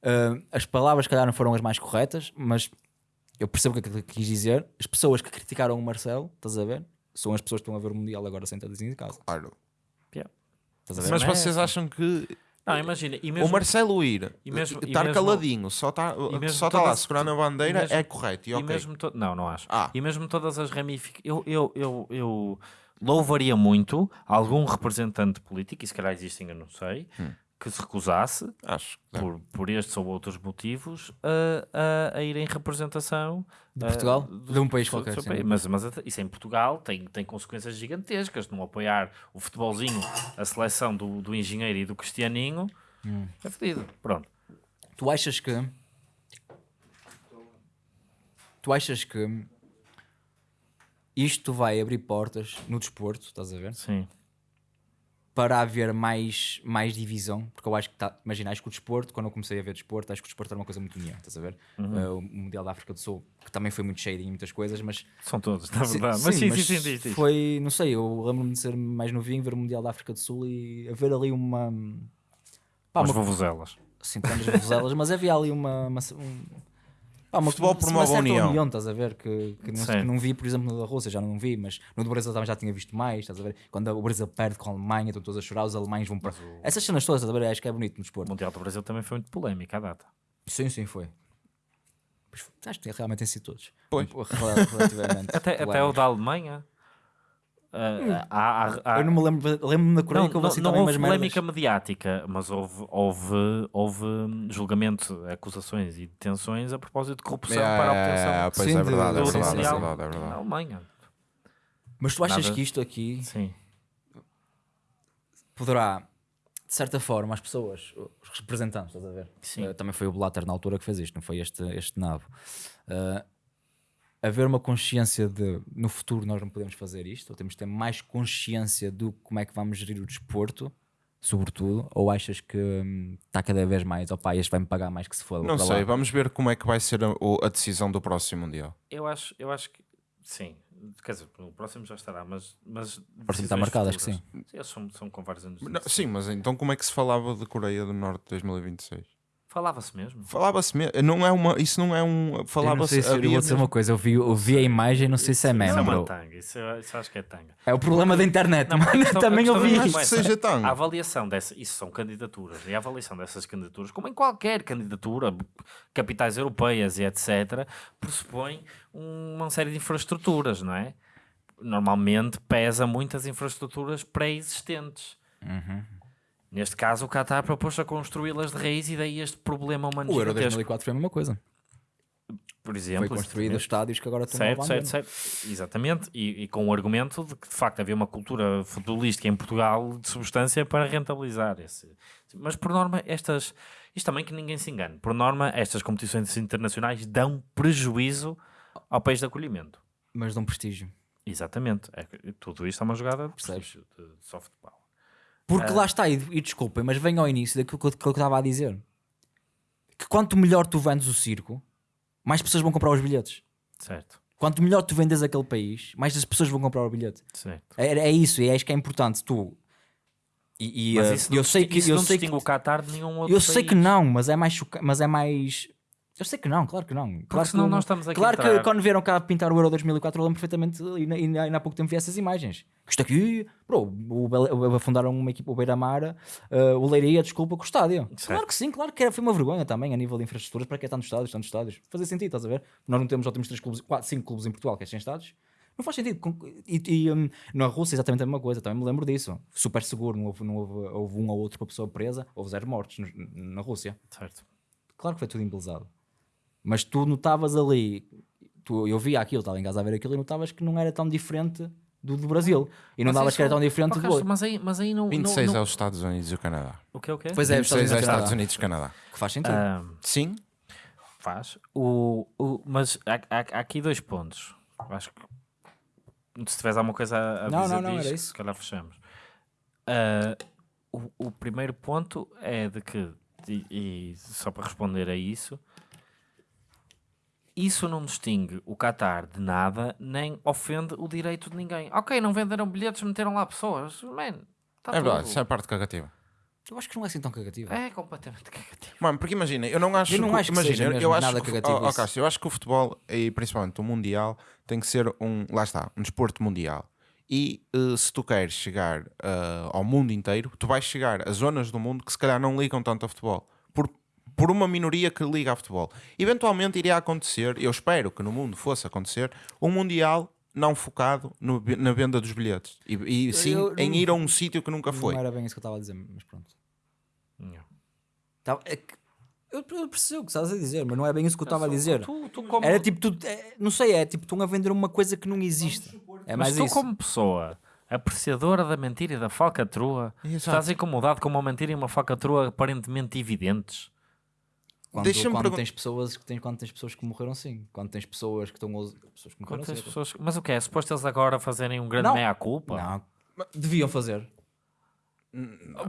Ah, as palavras, se calhar, não foram as mais corretas, mas eu percebo o que ele quis dizer. As pessoas que criticaram o Marcelo, estás a ver? São as pessoas que estão a ver o Mundial agora sentadas em casa. Claro. Estás a ver? Mas Não é vocês acham que Não, imagina, e mesmo, o Marcelo ir, e mesmo- e estar mesmo- caladinho, só está só tá lá segurando a bandeira e mesmo- é correto e e ok. mesmo to- não, não acho. Ah. E mesmo todas as ramificações, eu, eu, eu, eu louvaria muito algum representante político, e se calhar existem, eu não sei, Hum. Que se recusasse, Acho por, por estes ou outros motivos, a, a, a ir em representação De Portugal? do- De um país qualquer, seu país. Mas, mas isso em Portugal tem, tem consequências gigantescas. Não apoiar o futebolzinho, a seleção do, do engenheiro e do cristianinho, Hum. é fedido. Pronto. Tu achas que. Tu achas que isto vai abrir portas no desporto, estás a ver? Sim. Para haver mais, mais divisão, porque eu acho que tá, imagina, acho que o desporto, quando eu comecei a ver desporto, acho que o desporto era uma coisa muito unida, estás a ver? Uhum. Uh, o Mundial da África do Sul, que também foi muito cheio em muitas coisas, mas São todos, na Sim, verdade. mas sim, mas sim, sim, diz. Foi, não sei, eu lembro-me de ser mais novinho, ver o Mundial da África do Sul e haver ali uma. Pá, Umas uma vovozelas. assim, tantas vozelas, mas havia ali uma. uma, um, pá, uma Futebol promove uma a certa união. estás a ver? Que, que, não, que não vi, por exemplo, no da Rússia, já não vi, mas no do Brasil também já tinha visto mais, estás a ver? Quando o Brasil perde com a Alemanha, estão todos a chorar, os alemães vão para. Essas cenas todas, estás a ver? Acho que é bonito no O desporto. Mundial do Brasil também foi muito polémico à data. Sim, sim, foi. Pois, acho que realmente tem sido todos. Pois. Rel- Relativamente. *laughs* Até, até o da Alemanha. Ah, há- há- há- Eu não me lembro, lembro-me da Coreia não, não, assim não houve umas merdas. polémica mediática, mas houve, houve, houve hum, julgamento, acusações e detenções a propósito de corrupção É, para a obtenção pois Sim, é de- verdade, é do verdade, é verdade, é na verdade. Alemanha. Mas tu achas Nada- que isto aqui Sim. poderá, de certa forma, as pessoas, os representantes, estás a ver? Sim. Eh, também foi o Blatter na altura que fez isto, não foi este, este nabo. Eh, haver uma consciência de no futuro nós não podemos fazer isto, ou temos de ter mais consciência do como é que vamos gerir o desporto, sobretudo, ou achas que hum, está cada vez mais, opá, este vai-me pagar mais que se for. Não sei, vamos ver como é que vai ser a, a decisão do próximo Mundial. Eu acho, eu acho que sim. Quer dizer, o próximo já estará, mas. mas O próximo está marcado, acho que futuras. Eles são, são com vários anos. Não, sim, mas então como é que se falava de Coreia do Norte 2026? Falava-se mesmo. Falava-se mesmo, não é uma, isso não é um, Eu falava-se, se eu havia vou dizer uma coisa, eu vi, eu vi a imagem, não sei se é Isso mesmo, é uma bro. tanga. Isso, eu- isso acho que é tanga. É o problema da internet, Não, mano. questão- Também a eu vi é isso. Mas que seja tão. A avaliação dessa, isso são candidaturas, e a avaliação dessas candidaturas, como em qualquer candidatura, capitais europeias e etc., pressupõe uma série de infraestruturas, não é? Normalmente pesa muitas infraestruturas pré-existentes. Uhum. Neste caso, o Qatar propôs a construí-las de raiz e daí este problema humano O Euro gigantesco. 2004 foi a mesma coisa. Por exemplo, Foi construído estádios que agora estão Certo, certo, certo. Exatamente. E, e com o argumento de que de facto havia uma cultura futebolística em Portugal de substância para rentabilizar esse. Mas por norma, estas. Isto também que ninguém se engane. Por norma, estas competições internacionais dão prejuízo ao país de acolhimento. Mas dão prestígio. Exatamente. É tudo isto é uma jogada de, prestígio, de softball. Porque lá está, e, e desculpem, mas venho ao início daquilo que eu, que eu estava a dizer. Que quanto melhor tu vendes o circo, mais pessoas vão comprar os bilhetes. Certo, Quanto melhor tu vendes aquele país, mais as pessoas vão comprar o bilhete. certo. É, é isso, e é isso que é importante. Tu. E, e, Mas eh, isso não, eu sei que isso eu não sei que, distingue o Qatar de nenhum outro eu sei que país. não, mas é mais choca- mas é mais eu sei que não, claro que não. Claro senão que, nós estamos aqui Claro que quando vieram cá pintar o Euro 2004, eu lembro perfeitamente, e, na- e, e há pouco tempo vi essas imagens. Isto aqui, bro, o, o- afundaram uma equipa, o Beira-Mar, eh, o Leiria, desculpa, com o estádio. Claro que sim, claro que era, foi uma vergonha também a nível de infraestruturas, para que é tantos estádios, tantos estádios. Fazia sentido, estás a ver? Nós não temos, já temos três clubes, quatro, cinco clubes em Portugal que é sem estádios. Não faz sentido. E, e, hum, na Rússia exatamente a mesma coisa, também me lembro disso. Super seguro, não houve, não houve, houve um ou outro com a pessoa presa, houve zero mortes na Rússia. Certo. Claro que foi tudo embelezado. Mas tu notavas ali, tu, eu via aquilo, estava em casa a ver aquilo e notavas que não era tão diferente do do Brasil. E não Mas davas que era tão diferente do outro. Mas aí, mas aí não. 26 não, é não... os Estados Unidos e o Canadá. O que é o quê? Pois é, os 26 é os Estados Unidos e Canadá. que faz sentido. Ah, Sim? Faz. O, o, mas há, há- há aqui dois pontos. Acho que se tiveres alguma coisa a, a Não, dizer não, não, disto, isso. se calhar fechamos. Ah, o, o primeiro ponto é de que, e, e só para responder a isso, isso não distingue o Qatar de nada, nem ofende o direito de ninguém. Ok, não venderam bilhetes, meteram lá pessoas. Man, tá É verdade, tudo. isso é a parte cagativa. Eu acho que não é assim tão cagativo. É completamente cagativo. Mano, porque imagina, eu não acho Eu não que, acho que imagina, seja eu- mesmo eu acho nada que, cagativo oh, oh. Cássio, eu acho que o futebol e principalmente o mundial tem que ser um, lá está, um desporto mundial. E eh, se tu queres chegar eh, ao mundo inteiro, tu vais chegar a zonas do mundo que se calhar não ligam tanto a futebol. Por, uma minoria que liga a futebol. Eventualmente iria acontecer, eu espero que no mundo fosse acontecer, um mundial não focado no- na venda dos bilhetes. E, e sim Eu em ir a um sítio que nunca foi. Não era bem isso que eu estava a dizer, mas pronto. Não. É que- eu, eu percebo o que estás a dizer, mas não é bem isso que eu estava a dizer. Tu, tu como, Era tipo, tu, é, não sei, é tipo, estão a vender uma coisa que não existe. É mas mais tu isso. como pessoa apreciadora da mentira e da falcatrua, Exato. estás incomodado com uma mentira e uma falcatrua aparentemente evidentes. Quando, quando pergun- tens pessoas que tens, quando tens pessoas que morreram sim. Quando tens pessoas que estão pessoas que morreram sim. pessoas... Mas o que é? Suposto eles agora fazerem um grande Não. meia-culpa? Não, deviam fazer.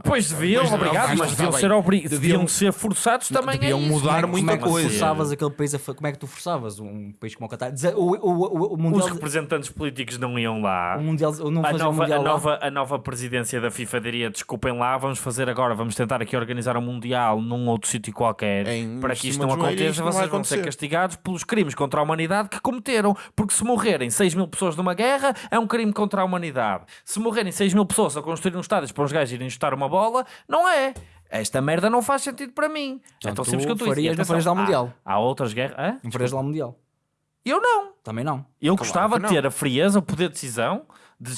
Pois deviam, obrigado, mas mas deviam ser, obri... Deviam- deviam ser forçados também deviam a isso. mudar como é, muita como é coisa. forçavas aquele país como é que tu forçavas um país como o Qatar? O, o, o, o mundial, Os representantes políticos não iam lá. o mundial, o não A nova, mundial a, nova, a nova presidência da FIFA diria: desculpem lá, vamos fazer agora, vamos tentar aqui organizar um Mundial num outro sítio qualquer Em para que isto não aconteça. isto não Vocês vão ser castigados pelos crimes contra a humanidade que cometeram. Porque se morrerem 6 mil pessoas numa guerra, é um crime contra a humanidade. Se morrerem 6 mil pessoas a construir um estádio para os gajos irem chutar uma bola, não é. Esta merda não faz sentido para mim. é tão tu simples que eu estou não farias lá o Mundial. Há, há outras guerras. Hã? Não farias lá o mundial. Eu não. Também não. Eu Claro gostava de ter a frieza, o poder de decisão, de,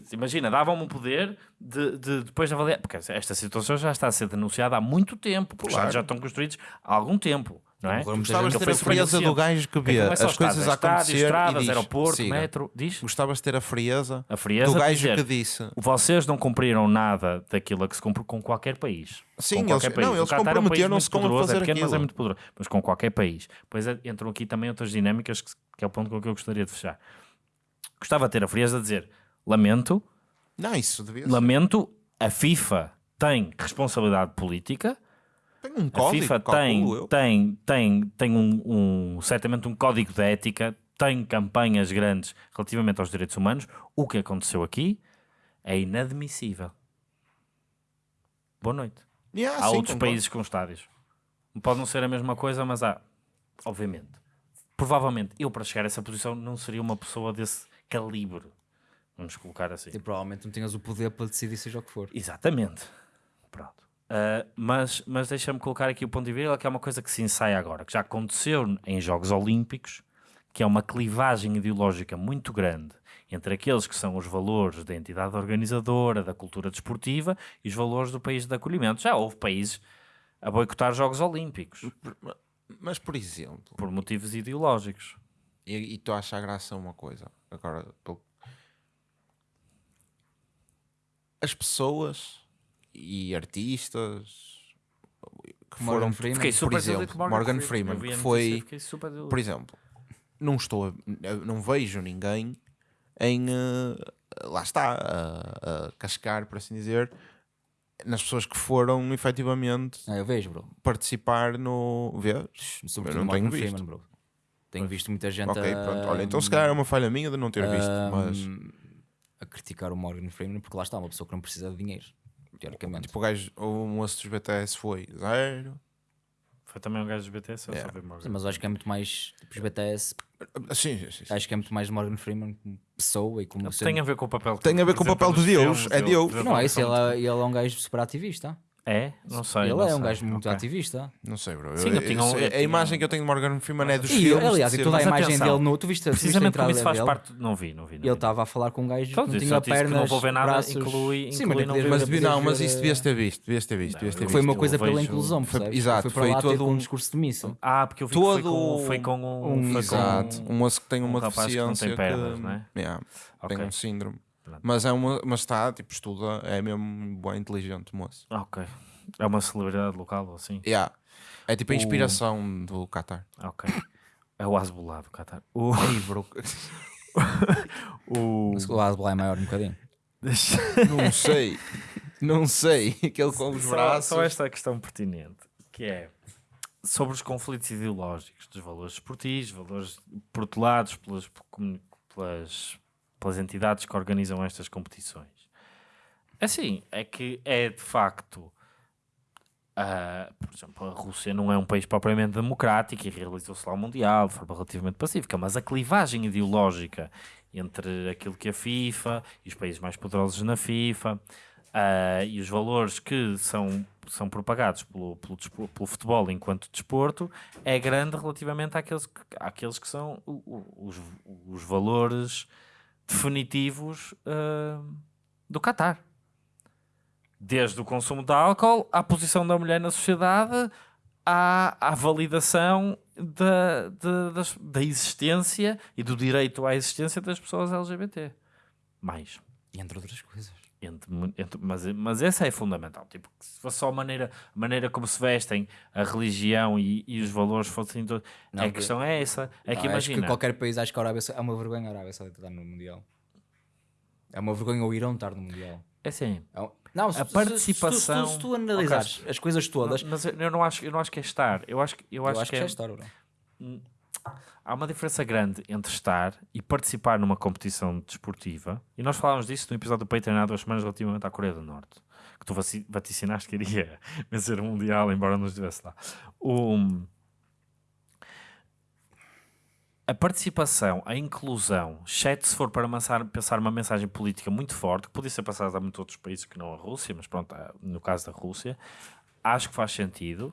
de- imagina, davam-me o poder de, de depois de avaliar, porque esta situação já está a ser denunciada há muito tempo, porque Claro. já estão construídos há algum tempo, não é? Gostavas de ter a frieza do gajo que É vê é as coisas a estádios, acontecer estradas, e diz, aeroporto, siga. metro, diz? Gostavas de ter a frieza, A frieza do gajo dizer, que disse. vocês não cumpriram nada daquilo a que se cumpre com qualquer país. Sim, com qualquer eles- país. não, eles é um comprometeram-se muito com a poderoso, fazer é pequeno, mas é aquilo. muito poderoso. Mas com qualquer país. Pois é, entram aqui também outras dinâmicas que, que é o ponto com que eu gostaria de fechar. Gostava de ter a frieza de dizer, lamento, Não, isso devia ser. lamento, a FIFA tem responsabilidade política, Tem um a código, FIFA calculo tem, eu. tem, tem, tem um, um- certamente um código de ética, tem campanhas grandes relativamente aos direitos humanos. O que aconteceu aqui é inadmissível. Boa noite. Yeah, há sim, outros concordo. países com estádios. Pode não ser a mesma coisa, mas há, obviamente. Provavelmente, eu para chegar a essa posição não seria uma pessoa desse calibre. Vamos colocar assim. E provavelmente não tinhas o poder para decidir seja o que for. Exatamente. Pronto. Uh, mas mas deixa-me colocar aqui o ponto de vista que é uma coisa que se ensaia agora, que já aconteceu em Jogos Olímpicos, que é uma clivagem ideológica muito grande entre aqueles que são os valores da entidade organizadora, da cultura desportiva e os valores do país de acolhimento. Já houve países a boicotar Jogos Olímpicos Mas, por exemplo, por motivos ideológicos. e, e tu achas graça a uma coisa, agora, pelo- as pessoas e artistas que Morgan foram, Freeman. Fiquei super exemplo, desiludido com Morgan Eu Freeman, a que foi- por exemplo, não estou, não vejo ninguém em, eh, lá está, a, a cascar, por assim dizer, nas pessoas que foram efetivamente Ah, eu vejo, bro. participar no. Vês? Sobretudo Eu não Morgan tenho visto. Freeman, bro. Tenho visto muita gente Ok, a. Olha, então se calhar é uma falha minha de não ter visto, mas a criticar o Morgan Freeman porque lá está, uma pessoa que não precisa de dinheiro, teoricamente. tipo o gajo, o moço dos BTS foi zero. Foi também um gajo dos BTS, eu Yeah. só vi Morgan. Sim, mas eu acho que é muito mais tipo, os BTS, Ah, Sim, sim, sim. acho que é muito mais Morgan Freeman como pessoa e como Tem a ver com o papel Tem a ver com o papel de Deus, é Deus. Não, é isso, ele, é- ele é um gajo super ativista. É? Não sei. ele não é um sei. gajo muito Ok. ativista. Não sei, bro. Sim, Eu- eu tinha um- eu a tinha imagem um- que eu tenho de Morgan Freeman é dos E, filmes. aliás, e toda a imagem atenção, dele no. Tu viste, Precisamente como isso faz dele? parte. Não vi, não vi. Não Ele estava a falar com um gajo que Então, não tinha que não pernas, vou ver nada, braços. inclui- Sim, inclui mas não ver- Mas, não, mas isso devias ter visto. Devias ter visto. Devias ter Foi visto. uma coisa pela inclusão, percebes? exato, foi todo um um- discurso de missa. Ah, porque eu vi que foi Todo com, foi com um. um foi Exato. com Um moço que tem uma um que não tem deficiência. pernas, não é? Tem um síndrome. Pronto. Mas, é uma, mas está, tipo, estuda, é mesmo bem inteligente, moço. Ok. É uma celebridade local ou assim? Yeah. É tipo a O- inspiração do Qatar. Ok. É o Asbolá do Qatar. O. Ei, *laughs* bro. o... Mas o Asbel é maior um bocadinho. Não sei. Não sei. Aquele com os Só- braços. Só esta questão pertinente, que é sobre os conflitos ideológicos dos valores esportivos, valores protelados pelas, pelas, pelas entidades que organizam estas competições. Assim, é que é de facto. ah, por exemplo, a Rússia não é um país propriamente democrático e realizou-se lá o Mundial de forma relativamente pacífica, mas a clivagem ideológica entre aquilo que a FIFA e os países mais poderosos na FIFA ah, e os valores que são, são propagados pelo, pelo, pelo futebol enquanto desporto é grande relativamente àqueles que, àqueles que são os, os valores definitivos ah, do Qatar. Desde o consumo de álcool à posição da mulher na sociedade, à, à validação da, da, das- da existência e do direito à existência das pessoas LGBT. Mais. Entre outras coisas. Entre entre- mas, mas essa é fundamental. Tipo, que se fosse só a maneira, a maneira como se vestem, a religião e, e os valores fossem todos. Não, a que- questão é essa. É que Não, acho imagina. que qualquer país, acho que a Arábia é uma vergonha a Arábia Saudita estar no Mundial. É uma vergonha o Irão estar no Mundial. É assim. É um- Não, se, A se- se- participação- Se, tu- se tu analisares Ok. as coisas todas, Mas eu não acho, eu não acho que é estar. Eu acho, que- eu eu acho, acho que que já é, está, Bruno. Há uma diferença grande entre estar e participar numa competição desportiva. E nós falámos disso no episódio do Patreon há duas semanas relativamente à Coreia do Norte. Que tu vaticinaste que iria *laughs* vencer o Mundial, embora não estivesse lá. A participação, a inclusão, exceto se for para pensar, uma mensagem política muito forte, que podia ser passada a muitos outros países que não a Rússia, mas pronto, no caso da Rússia, acho que faz sentido.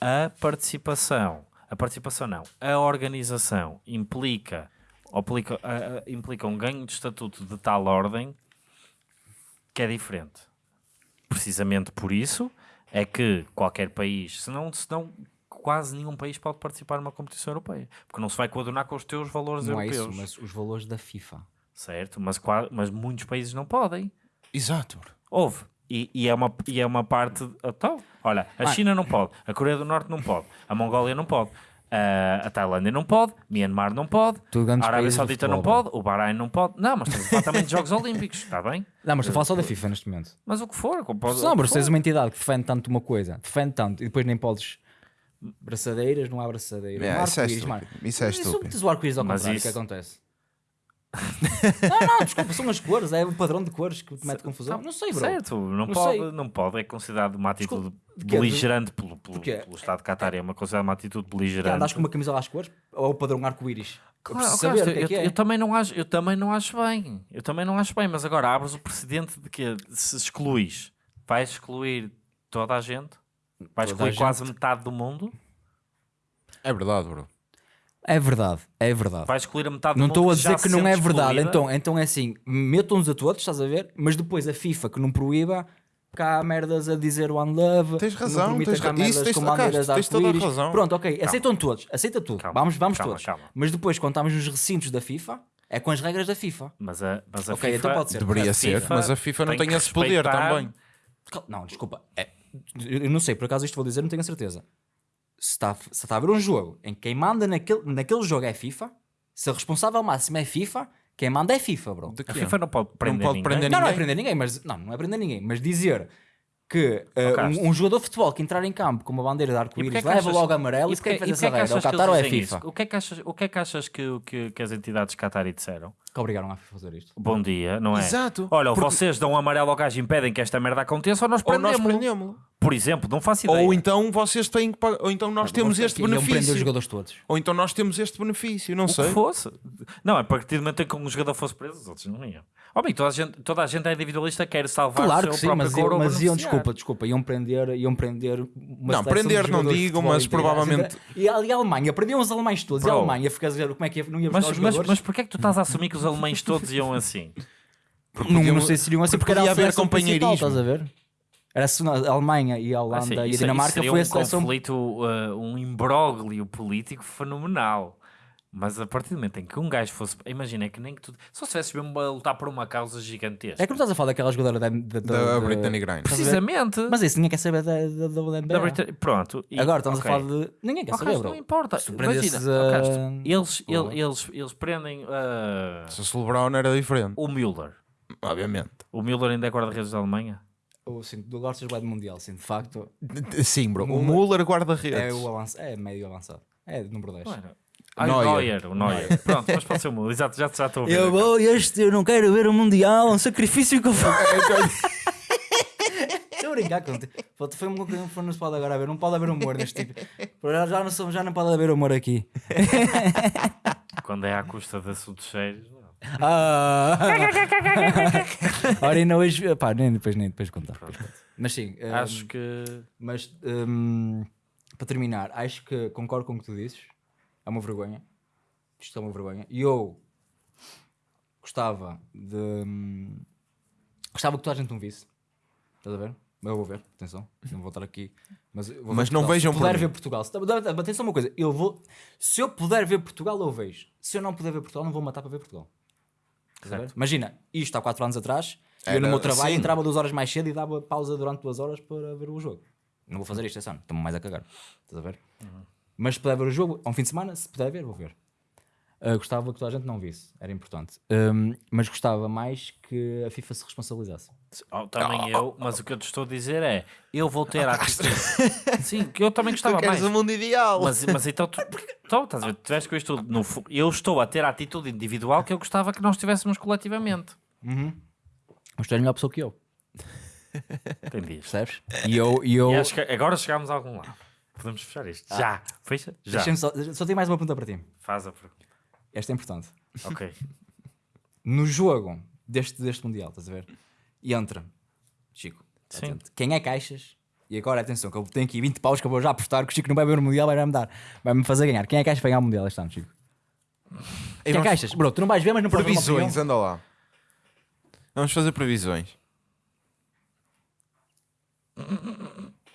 A participação, a participação não, a organização implica, implica, ah, implica um ganho de estatuto de tal ordem que é diferente. Precisamente por isso é que qualquer país, senão, senão quase nenhum país pode participar numa competição europeia, porque não se vai coadunar com os teus valores Não é europeus. isso, mas os valores da FIFA. Certo, mas, mas muitos países não podem. Exato. Houve. E, e é, uma, e é uma parte. Então, olha, a China não pode, a Coreia do Norte não pode, a Mongólia não pode, a, a Tailândia não pode, Myanmar não pode, a Arábia Saudita não pode, o Bahrein não pode. Não, mas estamos a falar também de Jogos Olímpicos, está bem? Não, mas estou a falar só da FIFA neste momento. Mas o que for. como pode- Não, mas se tens uma entidade que defende tanto uma coisa, defende tanto, e depois nem podes. Braçadeiras, não há braçadeiras. É, há isso é estúpido. Isso é se estúpido. metes o arco-íris ao Mas contrário, o isso- que acontece? *laughs* não, não, desculpa, são as cores, é o padrão de cores que te mete confusão. Não sei, bro. Certo, não, Não pode, sei. não pode, é considerado uma atitude de quê? beligerante pelo, pelo, Porquê? pelo Estado de Qatar, é uma considerada uma atitude Já beligerante. andas com uma camisola às cores ou o padrão arco-íris? Eu Claro, claro, é é. também não acho, eu também não acho bem. Eu também não acho bem, mas agora abres o precedente de que se excluís, vais excluir toda a gente, vais Toda excluir quase gente. metade do mundo, É verdade, bro. É verdade, é verdade. vais excluir a metade Não estou a dizer que não é verdade. excluída. Então, então é assim, metam-nos a todos, estás a ver? Mas depois a FIFA que não proíba, cá há merdas a dizer One Love. Tens não razão, tens cá ra- merdas isso tens- com bandeiras tens toda a razão. Pronto, ok, aceitam todos, aceita tudo. Calma, vamos vamos calma, todos. calma. Mas depois, quando estamos nos recintos da FIFA, é com as regras da FIFA. Mas a, mas a Ok, FIFA, então pode ser. Deveria a ser, FIFA mas a FIFA não tem tem que esse poder respeitar- também. Não, desculpa. É, eu não sei, por acaso isto vou dizer, não tenho a certeza. Se está, se está a haver um jogo em que quem manda naquele, naquele jogo é FIFA, se o responsável máximo é FIFA, quem manda é FIFA, bro. De A? FIFA não pode prender pode ninguém. prender Não, não é ninguém? prender ninguém, mas não, não é prender ninguém, mas dizer que uh, um, um jogador de futebol que entrar em campo com uma bandeira de E arco-íris que leva achas- logo amarelo e e se quem e essa regra? É o Qatar ou é FIFA? isso? O que é que achas, o que, é que, achas que, que, que as entidades Qatari disseram? Que obrigaram a FIFA a fazer isto. Bom dia, não é? Exato. Olha, ou Porque- vocês dão um amarelo ao gajo e impedem que esta merda aconteça, ou nós Ou nós prendemos. prendemos Por exemplo, não faço ideia. Ou então vocês têm que pagar. Ou então nós temos este prender os benefício. jogadores todos. Ou então nós temos este benefício, não o que sei. fosse. Não, a partir do momento em que um jogador fosse preso, os outros não iam. Homem, toda a gente, toda a gente é individualista, quer salvar Claro o que seu sim, próprio mas, mas iam, desculpa, desculpa, iam prender, iam prender uma Não, prender de não digo, mas provavelmente- E a, e a Alemanha, prendiam os alemães todos, e a. Alemanha fica a dizer como é que ia- não ia Mas, os mas, mas porquê é que tu estás a assumir que os alemães todos iam assim? não, podiam- não sei se iriam assim, porque, porque era haver companheirismo. estás a ver? Era a Alemanha e a Holanda Assim, e a isso- Dinamarca isso seria foi a um conflito, uh, um imbróglio político fenomenal. Mas a partir do momento em que um gajo fosse. Imagina, é que nem que tu. Só se tivesse mesmo a lutar por uma causa gigantesca. É que não estás a falar daquela jogadora da, da, Da da- Brittany Griner. Precisamente. Mas isso ninguém quer saber da, da, da. Da Pronto. e- Agora estamos ok. a falar de. Ninguém quer saber, bro. não importa. Imagina, Castro, eles, Porra. ele- eles, eles prendem uh, Se o LeBron era diferente. o Müller. Obviamente. O Müller ainda é guarda-redes da Alemanha? Ou sim, tu gostas bem do Mundial, sim, de facto. Sim, bro. O Muller- guarda-redes. É o avanço, é meio avançado. É número 10. Não era? Ah, o Neuer. Neuer, o Neuer. Pronto, mas pode ser o Muller. Exato, já, já estou a ver. Eu vou, este eu não quero ver o Mundial, é um sacrifício que eu faço. *laughs* Estou a brincar contigo. Foi uma coisa que não se pode agora haver, não pode haver humor neste tipo. Já, não, somos- já não pode haver humor aqui. Quando é à custa de assuntos sérios. não. Ah. *laughs* Ora, ainda hoje. Pá, nem depois, nem depois contar. Mas sim, hum, Acho que. mas hum, para terminar, acho que concordo com o que tu dizes. É uma vergonha. Isto é uma vergonha. E eu gostava de. hum, gostava que toda a gente não visse. Estás a ver? Eu vou ver, atenção. Não vou estar aqui. Mas, Mas não Portugal. vejam Se puder ver Portugal. Se, atenção uma coisa. Eu vou, se eu puder ver Portugal, eu vejo. Se eu não puder ver Portugal, não vou matar para ver Portugal. Imagina, isto há 4 anos atrás. eu Era- no meu trabalho sim. entrava duas horas mais cedo e dava pausa durante duas horas para ver o jogo. Não vou fazer isto esse ano, estou-me mais a cagar. Estás a ver? Mas se puder ver o jogo, a um fim de semana, se puder ver, vou ver. Ah, gostava que toda a gente não visse, era importante. Ahm, mas gostava mais que a FIFA se responsabilizasse. Oh, também eu, mas o que eu te estou a dizer é: eu vou ter a *laughs* atitude. Sim, que eu também gostava Tu mais. o mundo ideal. Mas, mas então tu, *laughs* então, estás a ver, tu tiveste com isto. No, eu estou a ter a atitude individual que eu gostava que nós tivéssemos coletivamente. Mas tu és melhor pessoa que eu, Entendias? percebes? E eu. E eu E acho que agora chegámos a algum lado. Podemos fechar isto. Já. Fecha? Já. Só, só tenho mais uma pergunta para ti. Faz a pergunta. Esta é importante. Ok. *laughs* No jogo deste, deste Mundial, estás a ver? E entra, Chico, Sim. atento. quem é caixas? E agora atenção, que eu tenho aqui 20 paus que eu vou já apostar que o Chico não vai ver o Mundial, vai me dar, vai-me fazer ganhar. Quem é caixas para ganhar o Mundial este ano, Chico? Quem é caixas? Bro, tu não vais ver, mas não podes Previsões, anda lá. Vamos fazer previsões.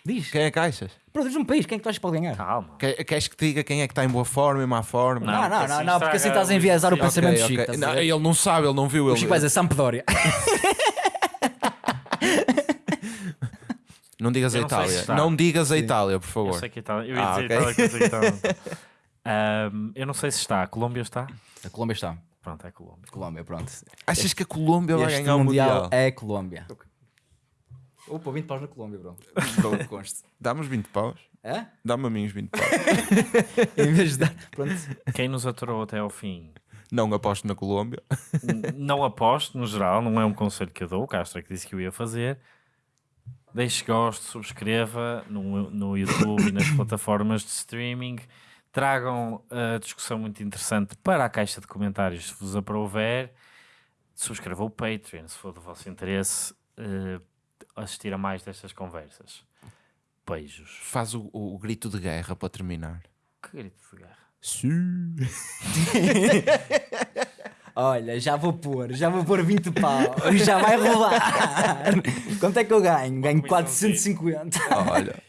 Diz. Quem é caixas? Bro, diz um país, quem é que tu achas que pode ganhar? Calma. Que- Queres que te diga quem é que está em boa forma, em má forma? Não, não, porque não, assim não, porque assim estás a enviesar o pensamento do Chico. Não, ele não sabe, ele não viu. O Ele... Chico vai dizer Sampdoria. *laughs* *laughs* Não digas a Eu não Itália. está. Não digas a Itália, por Eu favor. sei que está. Eu ia Ah, dizer ok. Itália, que eu sei que está. *laughs* Ahm, eu não sei se está. A Colômbia está? A Colômbia está. Pronto, é a Colômbia. Colômbia, pronto. Achas que a Colômbia vai Este ganhar o Mundial? é Colômbia. Opa, 20 paus na Colômbia, bro. *laughs* Conste. Dá-me os 20 paus. Hã? Dá-me a mim os 20 paus. Em vez de dar. Pronto. Quem nos aturou até ao fim não aposto na Colômbia. Não aposto, no geral, não é um conselho que eu dou. O Castro é que disse que eu ia fazer. Deixe gosto, subscreva no, no YouTube e nas plataformas de streaming. Tragam a discussão muito interessante para a caixa de comentários se vos aprouver. Subscreva o Patreon se for do vosso interesse eh, assistir a mais destas conversas. Beijos. Faz o, o- o grito de guerra para terminar. Que grito de guerra. Sim. *laughs* Olha, já vou pôr, já vou pôr 20 pau, já vai rolar. *laughs* Quanto é que eu ganho? Ganho comissãozinha. 450. Olha.